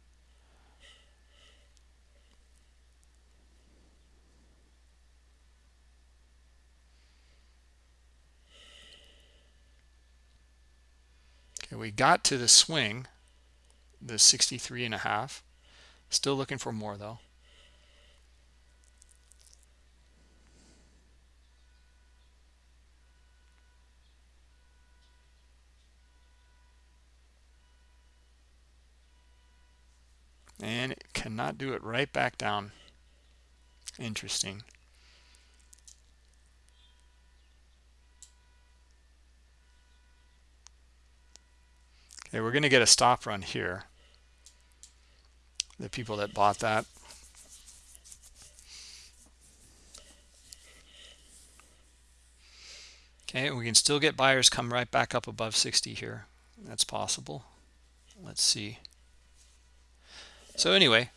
okay we got to the swing the 63 and a half. Still looking for more though. And it cannot do it right back down. Interesting we're going to get a stop run here. The people that bought that. Okay we can still get buyers come right back up above 60 here. That's possible. Let's see. So anyway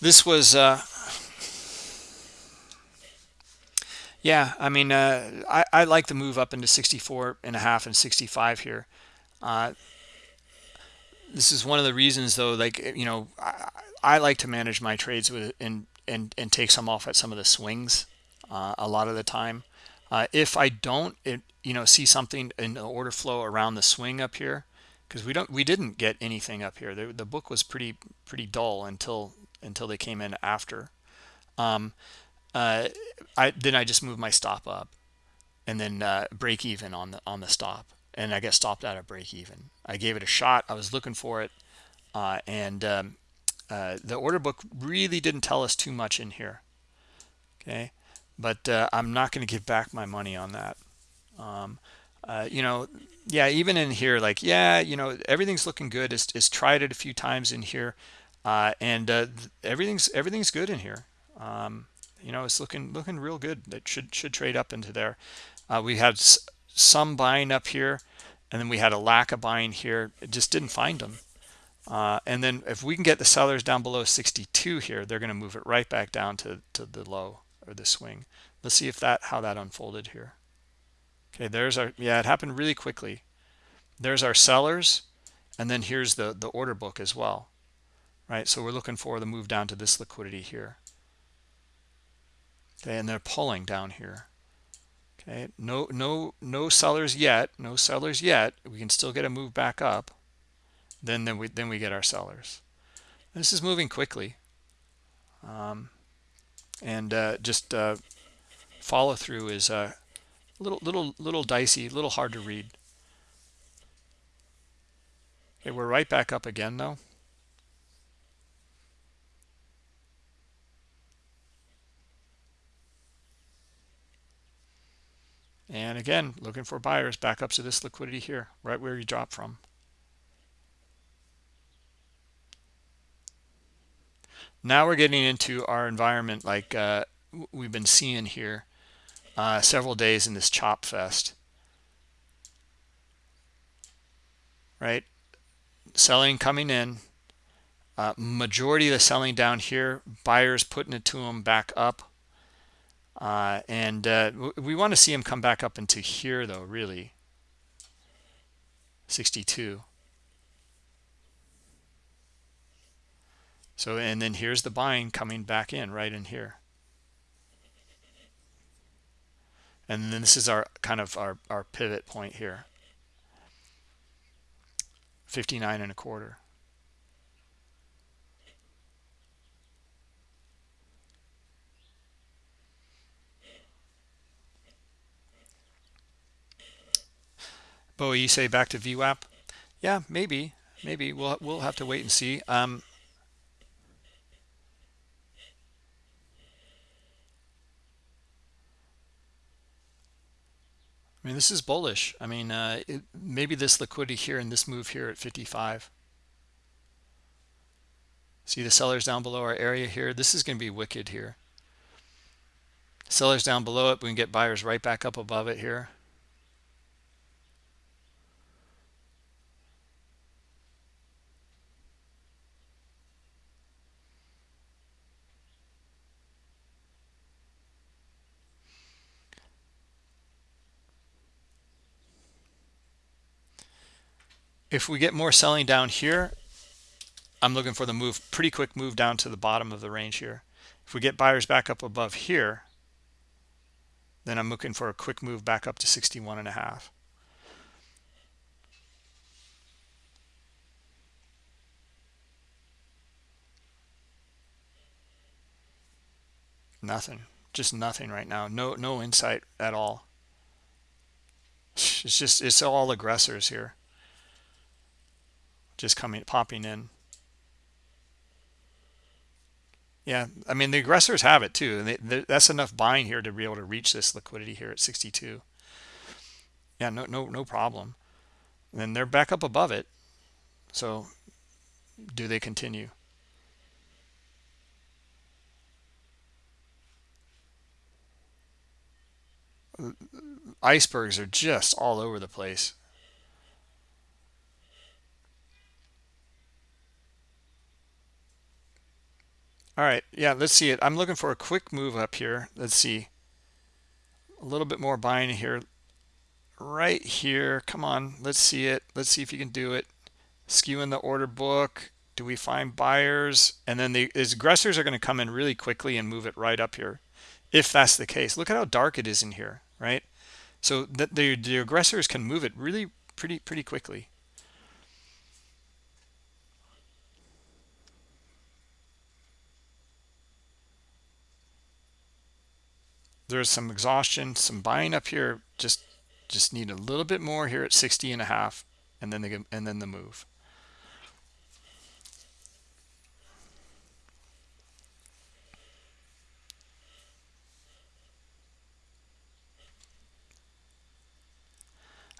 this was uh yeah i mean uh i i like the move up into 64 and a half and 65 here. Uh this is one of the reasons though like you know i, I like to manage my trades with and and and take some off at some of the swings uh, a lot of the time. Uh, if i don't it, you know see something in the order flow around the swing up here because we don't we didn't get anything up here. The, the book was pretty pretty dull until until they came in after. Um uh i then i just moved my stop up and then uh break even on the on the stop. And i get stopped at a break even. I gave it a shot. I was looking for it. Uh and um uh the order book really didn't tell us too much in here. Okay? But uh i'm not going to give back my money on that. Um uh, you know yeah even in here like yeah you know everything's looking good. It's, it's tried it a few times in here. And everything's everything's good in here. Um, you know it's looking looking real good. That should should trade up into there. Uh, we had some buying up here and then we had a lack of buying here. It just didn't find them. Uh, and then if we can get the sellers down below 62 here they're going to move it right back down to to the low or the swing. Let's see if that how that unfolded here. Okay there's our yeah it happened really quickly. There's our sellers and then here's the the order book as well. Right so we're looking for the move down to this liquidity here okay and they're pulling down here. Okay no no no sellers yet no sellers yet. We can still get a move back up. Then then we then we get our sellers. This is moving quickly. Um, and uh, just uh, follow through is uh, little little little dicey little hard to read. Okay we're right back up again though and again looking for buyers back up to this liquidity here right where you drop from. Now we're getting into our environment like uh, we've been seeing here uh, several days in this chop fest. Right? Selling coming in. Uh, majority of the selling down here buyers putting it to them back up uh, and uh, we want to see him come back up into here though really. 62 so and then here's the buying coming back in right in here. And then this is our kind of our, our pivot point here. 59 and a quarter Bo, you say back to VWAP? Yeah, maybe, maybe we'll we'll have to wait and see. Um, I mean, this is bullish. I mean, uh, it, maybe this liquidity here and this move here at 55. See the sellers down below our area here. This is going to be wicked here. Sellers down below it. We can get buyers right back up above it here. If we get more selling down here, I'm looking for the move, pretty quick move down to the bottom of the range here. If we get buyers back up above here, then I'm looking for a quick move back up to 61 and a half. Nothing. Just nothing right now. No no insight at all. It's just it's all aggressors here just coming popping in. Yeah i mean the aggressors have it too and they, they, that's enough buying here to be able to reach this liquidity here at 62 yeah no no no problem. And then they're back up above it. So do they continue? Icebergs are just all over the place all right yeah let's see it. I'm looking for a quick move up here. Let's see. A little bit more buying here. Right here come on let's see it. Let's see if you can do it. Skew in the order book. Do we find buyers? And then the aggressors are going to come in really quickly and move it right up here if that's the case. Look at how dark it is in here right? So that the, the aggressors can move it really pretty pretty quickly there's some exhaustion some buying up here just just need a little bit more here at 60 and a half and then the and then the move.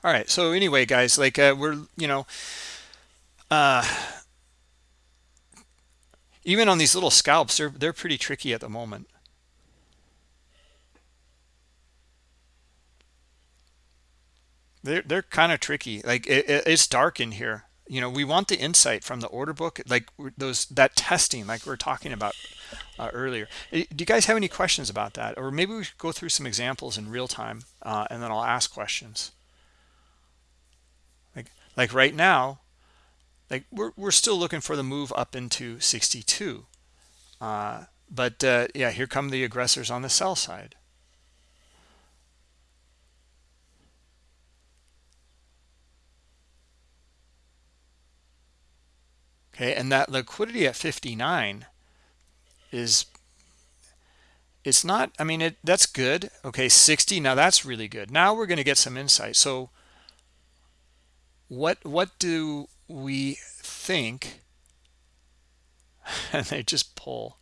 All right so anyway guys like uh, we're you know uh even on these little scalps they're they're pretty tricky at the moment they're they're kind of tricky. Like it, it's dark in here. You know we want the insight from the order book like those that testing like we are talking about uh, earlier. Do you guys have any questions about that? Or maybe we should go through some examples in real time uh, and then i'll ask questions. Like like right now like we're, we're still looking for the move up into 62 uh, but uh, yeah here come the aggressors on the sell side okay and that liquidity at 59 is it's not i mean it that's good. Okay 60 now that's really good. Now we're going to get some insight. So what what do we think? And they just pull.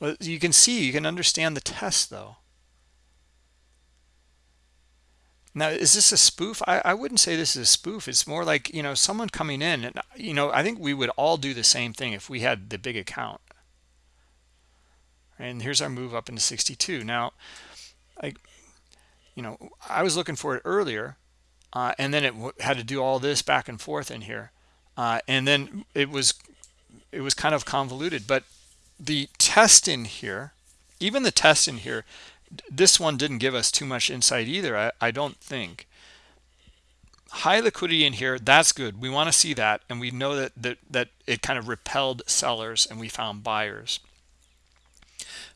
Well you can see you can understand the test though Now, is this a spoof? I, I wouldn't say this is a spoof. It's more like, you know, someone coming in and, you know, I think we would all do the same thing if we had the big account. And here's our move up into 62. Now, I, you know, I was looking for it earlier uh, and then it had to do all this back and forth in here. Uh, and then it was, it was kind of convoluted, but the test in here, even the test in here this one didn't give us too much insight either I, I don't think. High liquidity in here that's good. We want to see that and we know that, that that it kind of repelled sellers and we found buyers.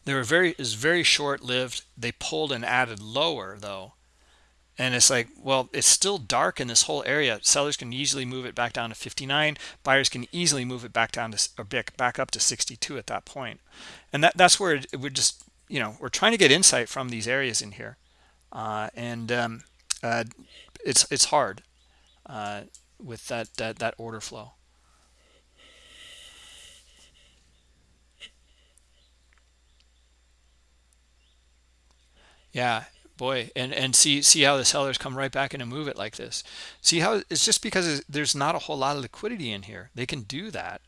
They were very is very short-lived. They pulled and added lower though. And it's like well it's still dark in this whole area. Sellers can easily move it back down to 59 buyers can easily move it back down to or back up to 62 at that point. And that that's where it, it would just you know we're trying to get insight from these areas in here. Uh, and um, uh, it's it's hard uh, with that, that that order flow. Yeah boy. And and see see how the sellers come right back in and move it like this. See how it's just because there's not a whole lot of liquidity in here. They can do that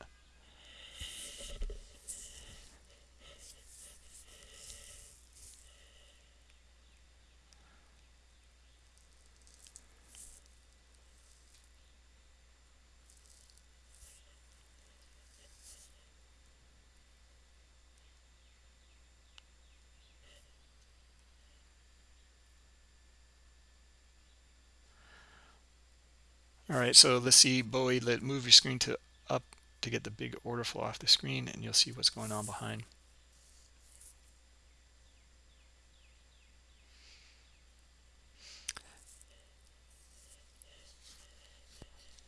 All right, so let's see, Bowie, let move your screen to up to get the big order flow off the screen and you'll see what's going on behind.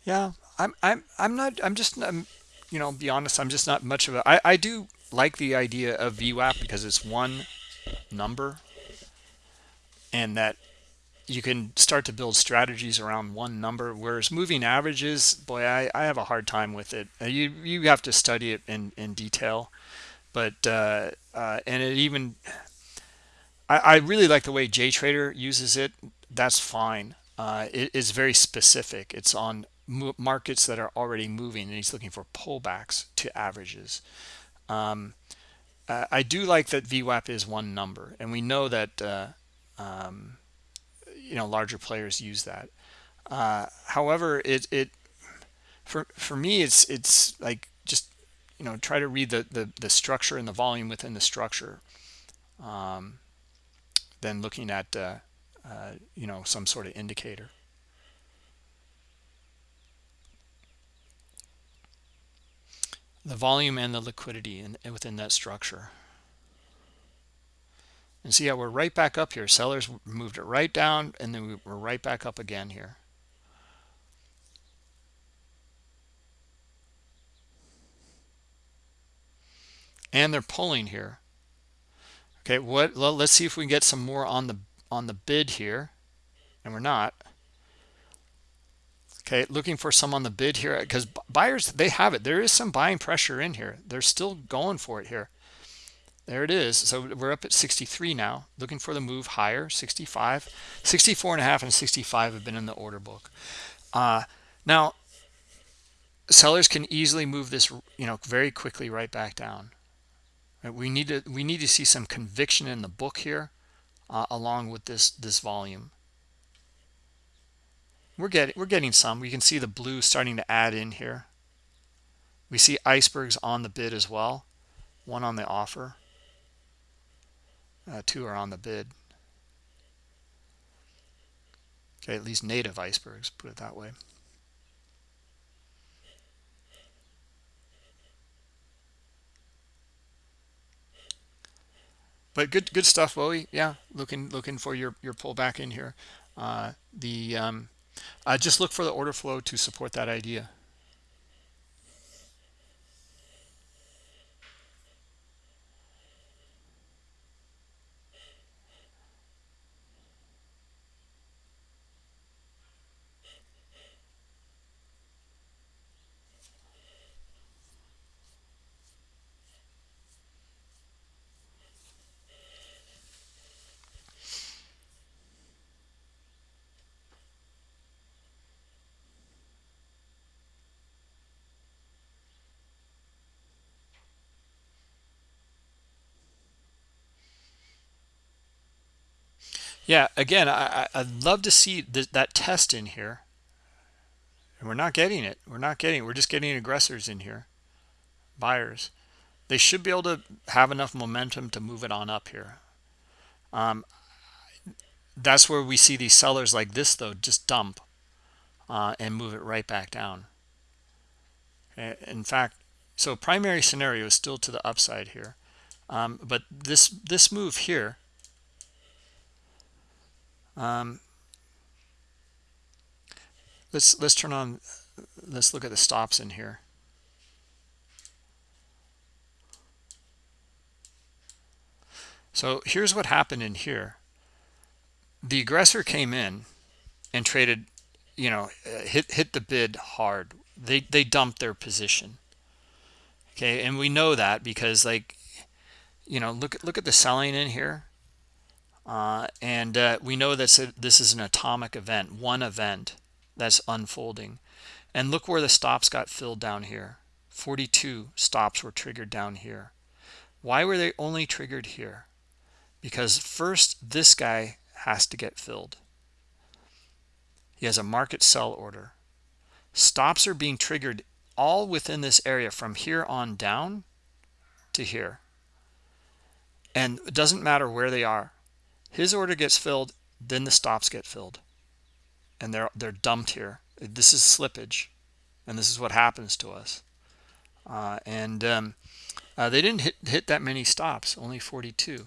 Yeah, I'm I'm I'm not I'm just I'm, you know, be honest, I'm just not much of a I I do like the idea of VWAP because it's one number and that you can start to build strategies around one number whereas moving averages boy i, I have a hard time with it. Uh, you you have to study it in in detail but uh, uh, and it even I, I really like the way JTrader uses it. That's fine. Uh, it is very specific. It's on markets that are already moving and he's looking for pullbacks to averages. Um, I do like that VWAP is one number and we know that uh, um, you know larger players use that. Uh, however it it for for me it's it's like just you know try to read the the, the structure and the volume within the structure um, than looking at uh, uh, you know some sort of indicator. The volume and the liquidity in, within that structure and see how we're right back up here. Sellers moved it right down and then we're right back up again here. And they're pulling here. Okay what let's see if we can get some more on the on the bid here. And we're not. Okay looking for some on the bid here because buyers they have it. There is some buying pressure in here. They're still going for it here there it is. So we're up at 63 now. Looking for the move higher 65 64 and a half and 65 have been in the order book. Uh, now sellers can easily move this you know very quickly right back down. Right? we need to we need to see some conviction in the book here uh, along with this this volume. We're getting we're getting some. We can see the blue starting to add in here. We see icebergs on the bid as well one on the offer uh, two are on the bid. Okay, at least native icebergs, put it that way. But good, good stuff, Bowie. Yeah, looking, looking for your your pullback in here. Uh, the um, uh, just look for the order flow to support that idea. Yeah again I, i'd love to see th that test in here. And we're not getting it. We're not getting it. we're just getting aggressors in here. Buyers. They should be able to have enough momentum to move it on up here. Um, that's where we see these sellers like this though just dump uh, and move it right back down. In fact so primary scenario is still to the upside here. Um, but this this move here um, let's let's turn on let's look at the stops in here. So here's what happened in here. The aggressor came in and traded you know hit hit the bid hard. They they dumped their position. Okay and we know that because like you know look look at the selling in here uh, and uh, we know that this is an atomic event one event that's unfolding. And look where the stops got filled down here. 42 stops were triggered down here. Why were they only triggered here? Because first this guy has to get filled. He has a market sell order. Stops are being triggered all within this area from here on down to here. And it doesn't matter where they are his order gets filled then the stops get filled. And they're they're dumped here. This is slippage and this is what happens to us. Uh, and um, uh, they didn't hit hit that many stops only 42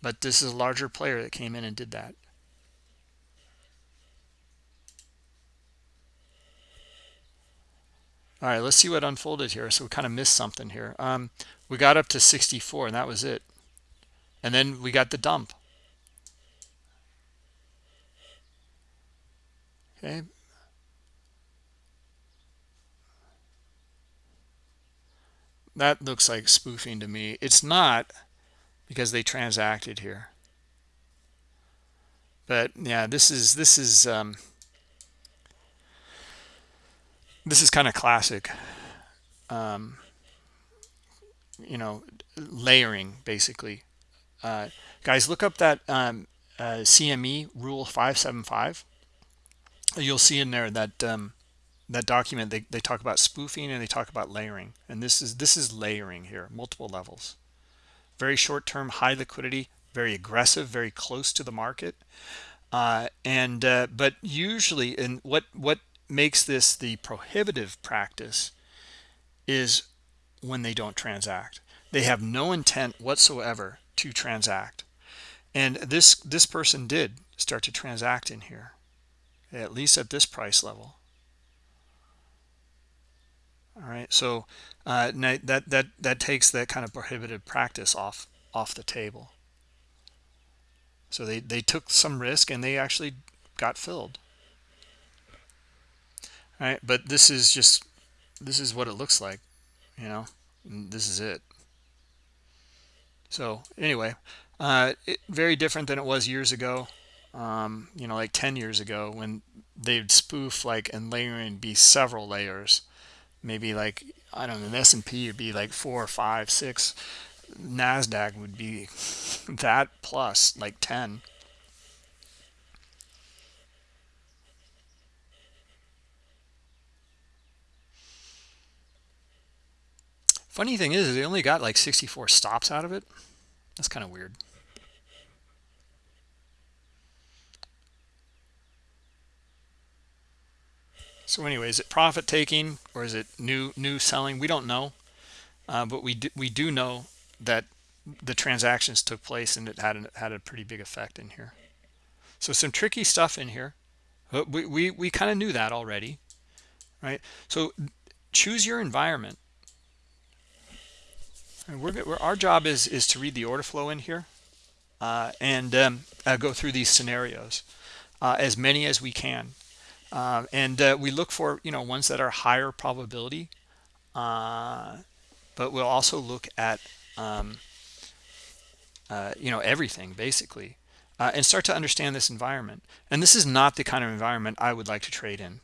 but this is a larger player that came in and did that. All right let's see what unfolded here. So we kind of missed something here. Um, we got up to 64 and that was it and then we got the dump. Okay. That looks like spoofing to me. It's not because they transacted here. But yeah this is this is um, this is kind of classic um, you know layering basically uh, guys look up that um, uh, CME rule 575 you'll see in there that um, that document they, they talk about spoofing and they talk about layering. And this is this is layering here multiple levels. Very short term high liquidity very aggressive very close to the market. Uh, and uh, but usually and what what makes this the prohibitive practice is when they don't transact. They have no intent whatsoever to transact. And this this person did start to transact in here at least at this price level. All right so uh, that that that takes that kind of prohibited practice off off the table. So they they took some risk and they actually got filled. All right but this is just this is what it looks like you know this is it so anyway uh, it, very different than it was years ago um, you know like 10 years ago when they'd spoof like and layer and be several layers. Maybe like i don't know an s&p would be like four five six. Nasdaq would be that plus like 10 funny thing is they only got like 64 stops out of it. That's kind of weird. So anyway is it profit taking or is it new new selling? We don't know. Uh, but we do, we do know that the transactions took place and it had a, had a pretty big effect in here. So some tricky stuff in here but we we, we kind of knew that already right? So choose your environment and we're, we're our job is is to read the order flow in here uh, and um, uh, go through these scenarios uh, as many as we can. Uh, and uh, we look for you know ones that are higher probability uh, but we'll also look at um, you know everything basically and start to understand this environment. And this is not the kind of environment I would like to trade in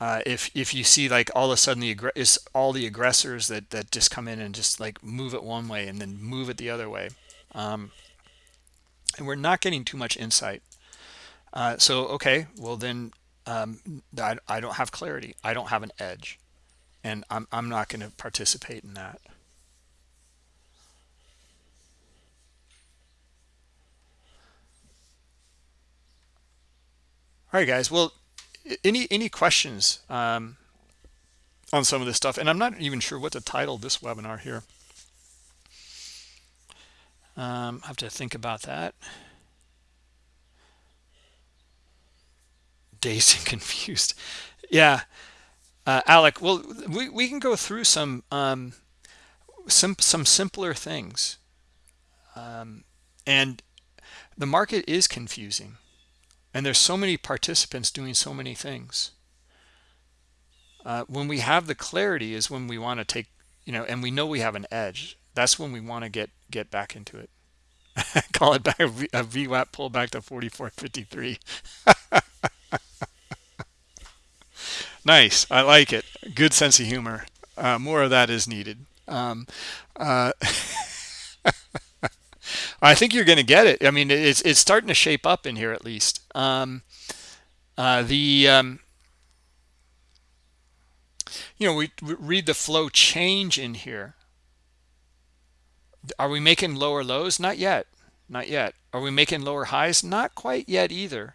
uh, if if you see like all of a sudden the is all the aggressors that that just come in and just like move it one way and then move it the other way um, and we're not getting too much insight uh, so, okay, well then um, I, I don't have clarity. I don't have an edge. And I'm, I'm not going to participate in that. All right, guys. Well, any any questions um, on some of this stuff? And I'm not even sure what to title this webinar here. Um, I have to think about that. dazed and confused yeah uh, alec well we, we can go through some um some some simpler things um and the market is confusing and there's so many participants doing so many things uh, when we have the clarity is when we want to take you know and we know we have an edge that's when we want to get get back into it Call it back a VWAP pull back to 44.53. nice. I like it. Good sense of humor. Uh, more of that is needed. Um, uh, I think you're going to get it. I mean, it's it's starting to shape up in here at least. Um, uh, the um, you know we, we read the flow change in here. Are we making lower lows? Not yet. Not yet. Are we making lower highs? Not quite yet either.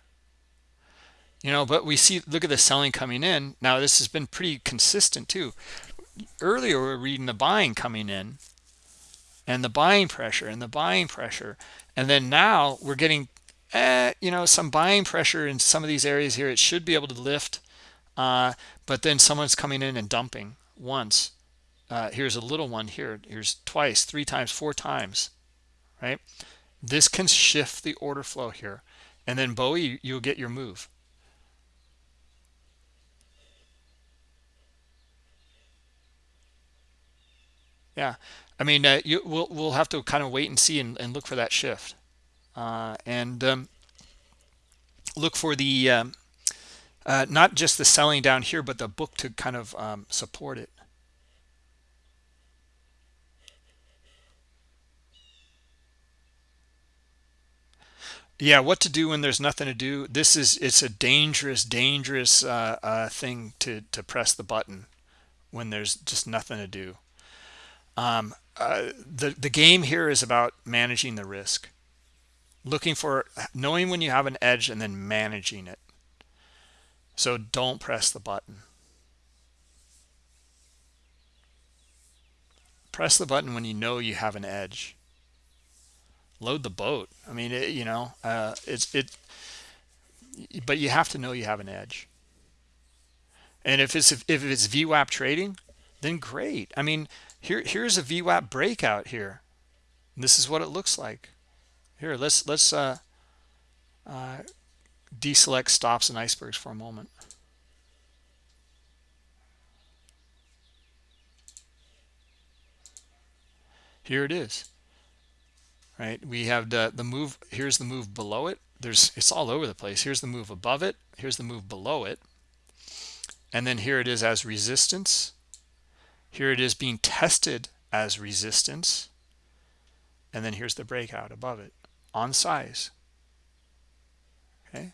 You know, but we see, look at the selling coming in. Now, this has been pretty consistent too. Earlier, we were reading the buying coming in and the buying pressure and the buying pressure. And then now we're getting, eh, you know, some buying pressure in some of these areas here. It should be able to lift. Uh, but then someone's coming in and dumping once. Uh, here's a little one here. Here's twice, three times, four times, right? This can shift the order flow here. And then Bowie, you'll get your move. Yeah, I mean, uh, you, we'll we'll have to kind of wait and see and, and look for that shift, uh, and um, look for the um, uh, not just the selling down here, but the book to kind of um, support it. yeah what to do when there's nothing to do. This is it's a dangerous dangerous uh, uh, thing to to press the button when there's just nothing to do. Um, uh, the the game here is about managing the risk. Looking for knowing when you have an edge and then managing it. So don't press the button. Press the button when you know you have an edge. Load the boat. I mean it, you know uh, it's it but you have to know you have an edge. And if it's if it's VWAP trading then great. I mean here here's a VWAP breakout here. This is what it looks like. Here let's let's uh, uh, deselect stops and icebergs for a moment. Here it is. Right? We have the the move here's the move below it. There's it's all over the place. Here's the move above it. Here's the move below it. And then here it is as resistance here it is being tested as resistance and then here's the breakout above it on size okay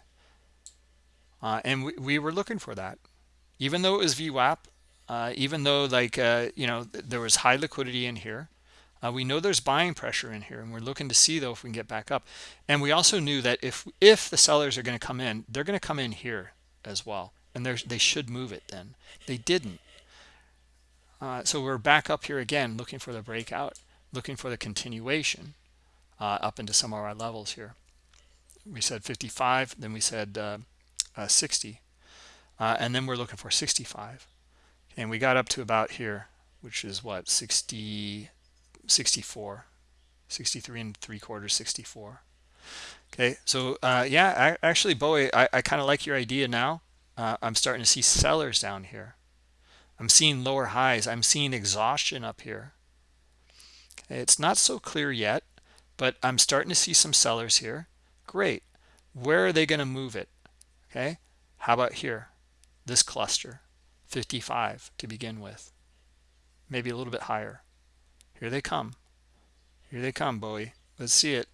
uh, and we, we were looking for that even though it was VWAP uh, even though like uh, you know there was high liquidity in here uh, we know there's buying pressure in here, and we're looking to see though if we can get back up. And we also knew that if if the sellers are going to come in, they're going to come in here as well, and they should move it. Then they didn't. Uh, so we're back up here again, looking for the breakout, looking for the continuation uh, up into some of our levels here. We said 55, then we said uh, uh, 60, uh, and then we're looking for 65. And we got up to about here, which is what 60 64 63 and three quarters 64 okay so yeah I, actually Bowie I, I kind of like your idea now. I'm starting to see sellers down here I'm seeing lower highs I'm seeing exhaustion up here it's not so clear yet but I'm starting to see some sellers here great where are they going to move it okay how about here this cluster 55 to begin with maybe a little bit higher here they come. Here they come, Bowie. Let's see it.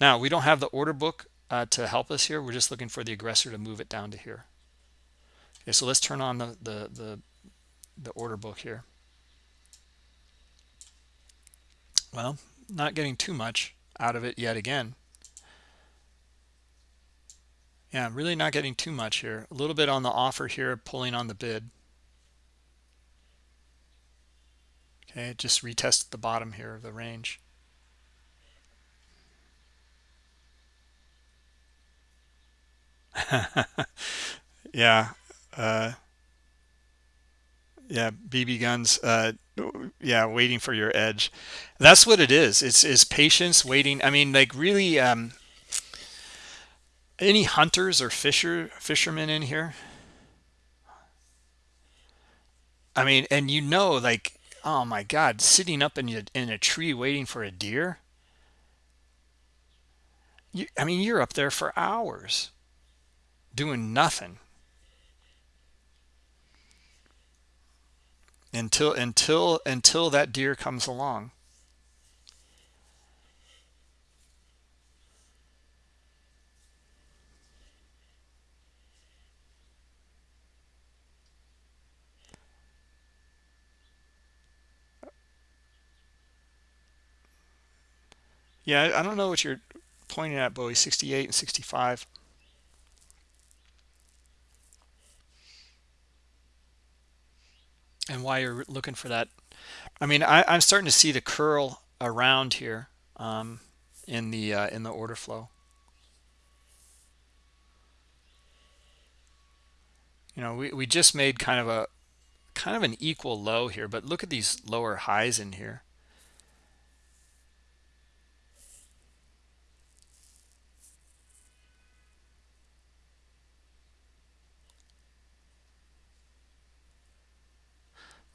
Now, we don't have the order book uh, to help us here. We're just looking for the aggressor to move it down to here. Okay, so let's turn on the, the, the, the order book here. Well, not getting too much out of it yet again. Yeah, really not getting too much here. A little bit on the offer here, pulling on the bid. Okay, just retest the bottom here of the range. yeah. Uh, yeah, BB guns. Uh, yeah, waiting for your edge. That's what it is. It's is patience, waiting. I mean, like really. Um, any hunters or fisher fishermen in here? I mean, and you know, like oh my god sitting up in a, in a tree waiting for a deer you, I mean, you're up there for hours doing nothing until until until that deer comes along. Yeah, I don't know what you're pointing at, Bowie, 68 and 65. And why you're looking for that. I mean, I, am starting to see the curl around here um, in the uh, in the order flow. You know, we, we just made kind of a kind of an equal low here, but look at these lower highs in here.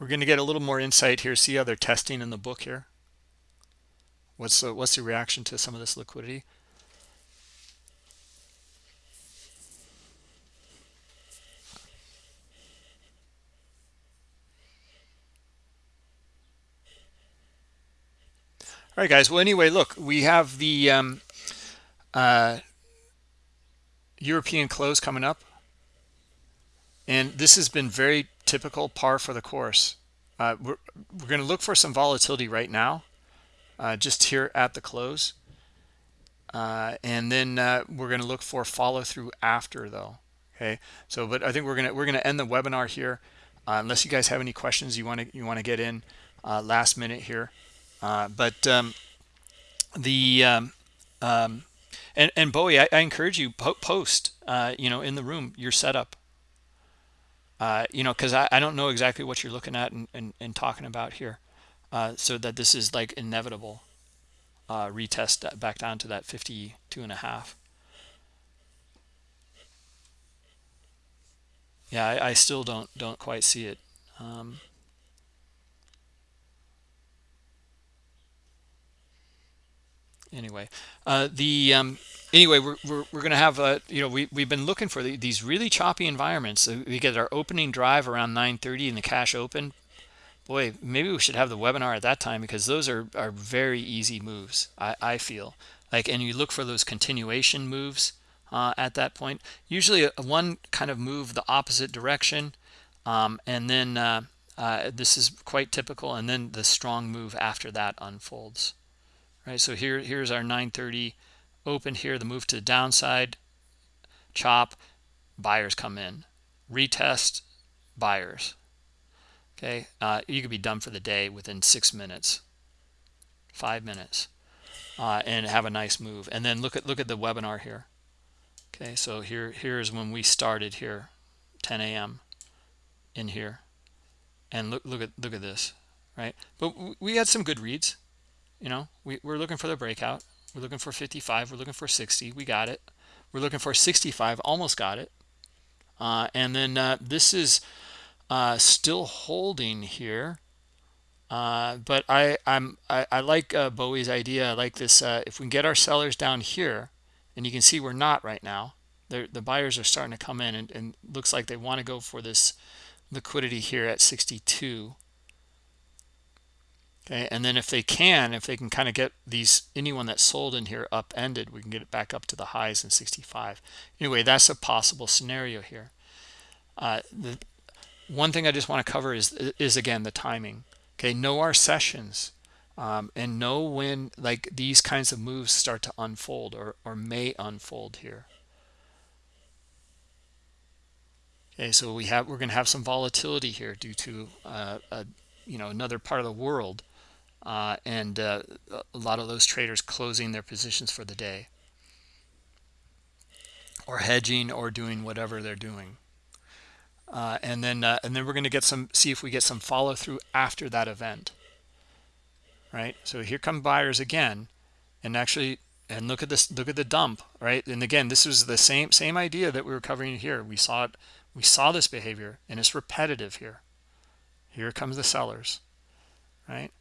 We're going to get a little more insight here. See how they're testing in the book here. What's the, what's the reaction to some of this liquidity? All right, guys. Well, anyway, look, we have the um, uh, European close coming up. And this has been very typical par for the course. Uh, we're we're going to look for some volatility right now, uh, just here at the close. Uh, and then uh, we're going to look for follow through after though. Okay. So, but I think we're going to, we're going to end the webinar here. Uh, unless you guys have any questions you want to, you want to get in uh, last minute here. but um, the, um, um, and, and Bowie, I, I encourage you po post, you know, in the room, your setup uh, you know, because I, I don't know exactly what you're looking at and, and, and talking about here. Uh, so that this is like inevitable uh, retest back down to that 52 and a half. Yeah, I, I still don't don't quite see it. Um, anyway, uh, the um, anyway, we're, we're, we're going to have, uh, you know, we, we've been looking for the, these really choppy environments. we get our opening drive around 9.30 and the cash open. Boy, maybe we should have the webinar at that time because those are, are very easy moves, I, I feel. Like, and you look for those continuation moves uh, at that point. Usually a, one kind of move the opposite direction. Um, and then uh, uh, this is quite typical. And then the strong move after that unfolds. Right, so here here's our 930 open here, the move to the downside, chop, buyers come in, retest, buyers. Okay, uh, you could be done for the day within six minutes, five minutes, uh, and have a nice move. And then look at look at the webinar here. Okay, so here here's when we started here, 10 a.m. in here, and look look at look at this, right? But we had some good reads. You know, we, we're looking for the breakout we're looking for 55. We're looking for 60. We got it. We're looking for 65. Almost got it. Uh, and then uh, this is uh, still holding here. Uh, but I, I'm, I, I like uh, Bowie's idea. I like this. Uh, if we can get our sellers down here, and you can see we're not right now. They're, the buyers are starting to come in, and, and looks like they want to go for this liquidity here at 62 okay and then if they can if they can kind of get these anyone that sold in here upended we can get it back up to the highs in 65 anyway that's a possible scenario here. Uh, the one thing i just want to cover is is again the timing. Okay know our sessions um, and know when like these kinds of moves start to unfold or or may unfold here. Okay so we have we're going to have some volatility here due to uh, a, you know another part of the world uh, and uh, a lot of those traders closing their positions for the day. Or hedging or doing whatever they're doing. Uh, and then uh, and then we're going to get some see if we get some follow through after that event. Right? So here come buyers again and actually and look at this look at the dump right? And again this was the same same idea that we were covering here. We saw it we saw this behavior and it's repetitive here. Here comes the sellers right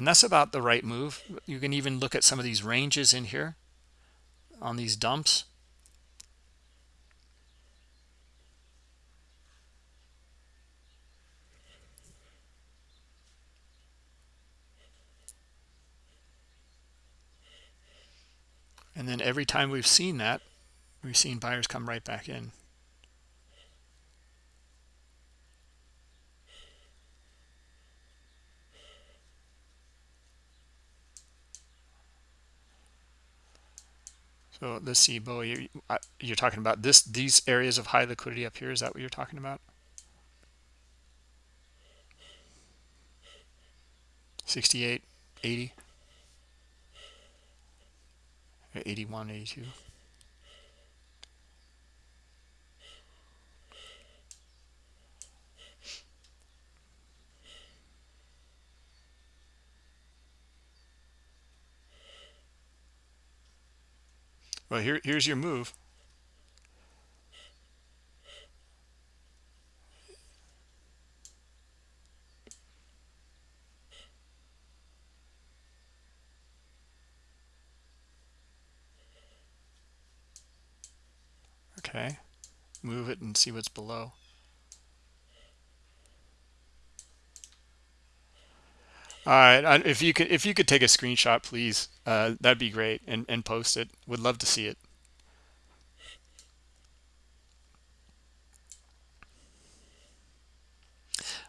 and that's about the right move. You can even look at some of these ranges in here on these dumps. And then every time we've seen that we've seen buyers come right back in So let's see, Bo, you, you're talking about this these areas of high liquidity up here. Is that what you're talking about? 68, 80, 81, 82. Well, here, here's your move. Okay, move it and see what's below. All right, if you could if you could take a screenshot, please, uh, that'd be great, and and post it. Would love to see it.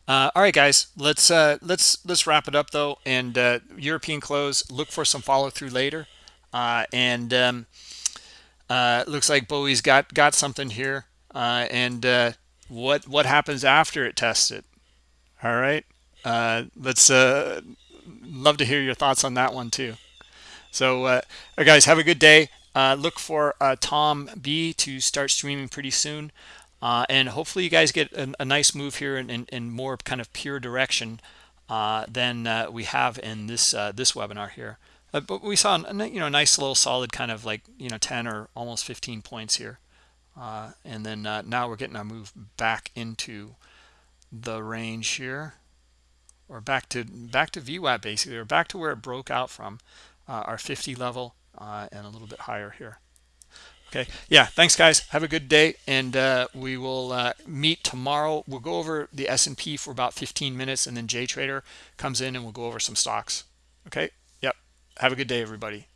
Uh, all right, guys, let's uh, let's let's wrap it up though. And uh, European close. Look for some follow through later. Uh, and um, uh, looks like Bowie's got got something here. Uh, and what what happens after it tests it? All right uh, let's uh, love to hear your thoughts on that one too. So uh, guys have a good day. Uh, look for uh, tom b to start streaming pretty soon. Uh, and hopefully you guys get a, a nice move here in, in, in, more kind of pure direction uh, than uh, we have in this this webinar here. But we saw a you know nice little solid kind of like you know 10 or almost 15 points here. And then now we're getting our move back into the range here or back to back to VWAP basically, or back to where it broke out from uh, our 50 level uh, and a little bit higher here. Okay, yeah, thanks guys. Have a good day, and uh, we will uh, meet tomorrow. We'll go over the S&P for about 15 minutes, and then Jay Trader comes in and we'll go over some stocks. Okay, yep. Have a good day, everybody.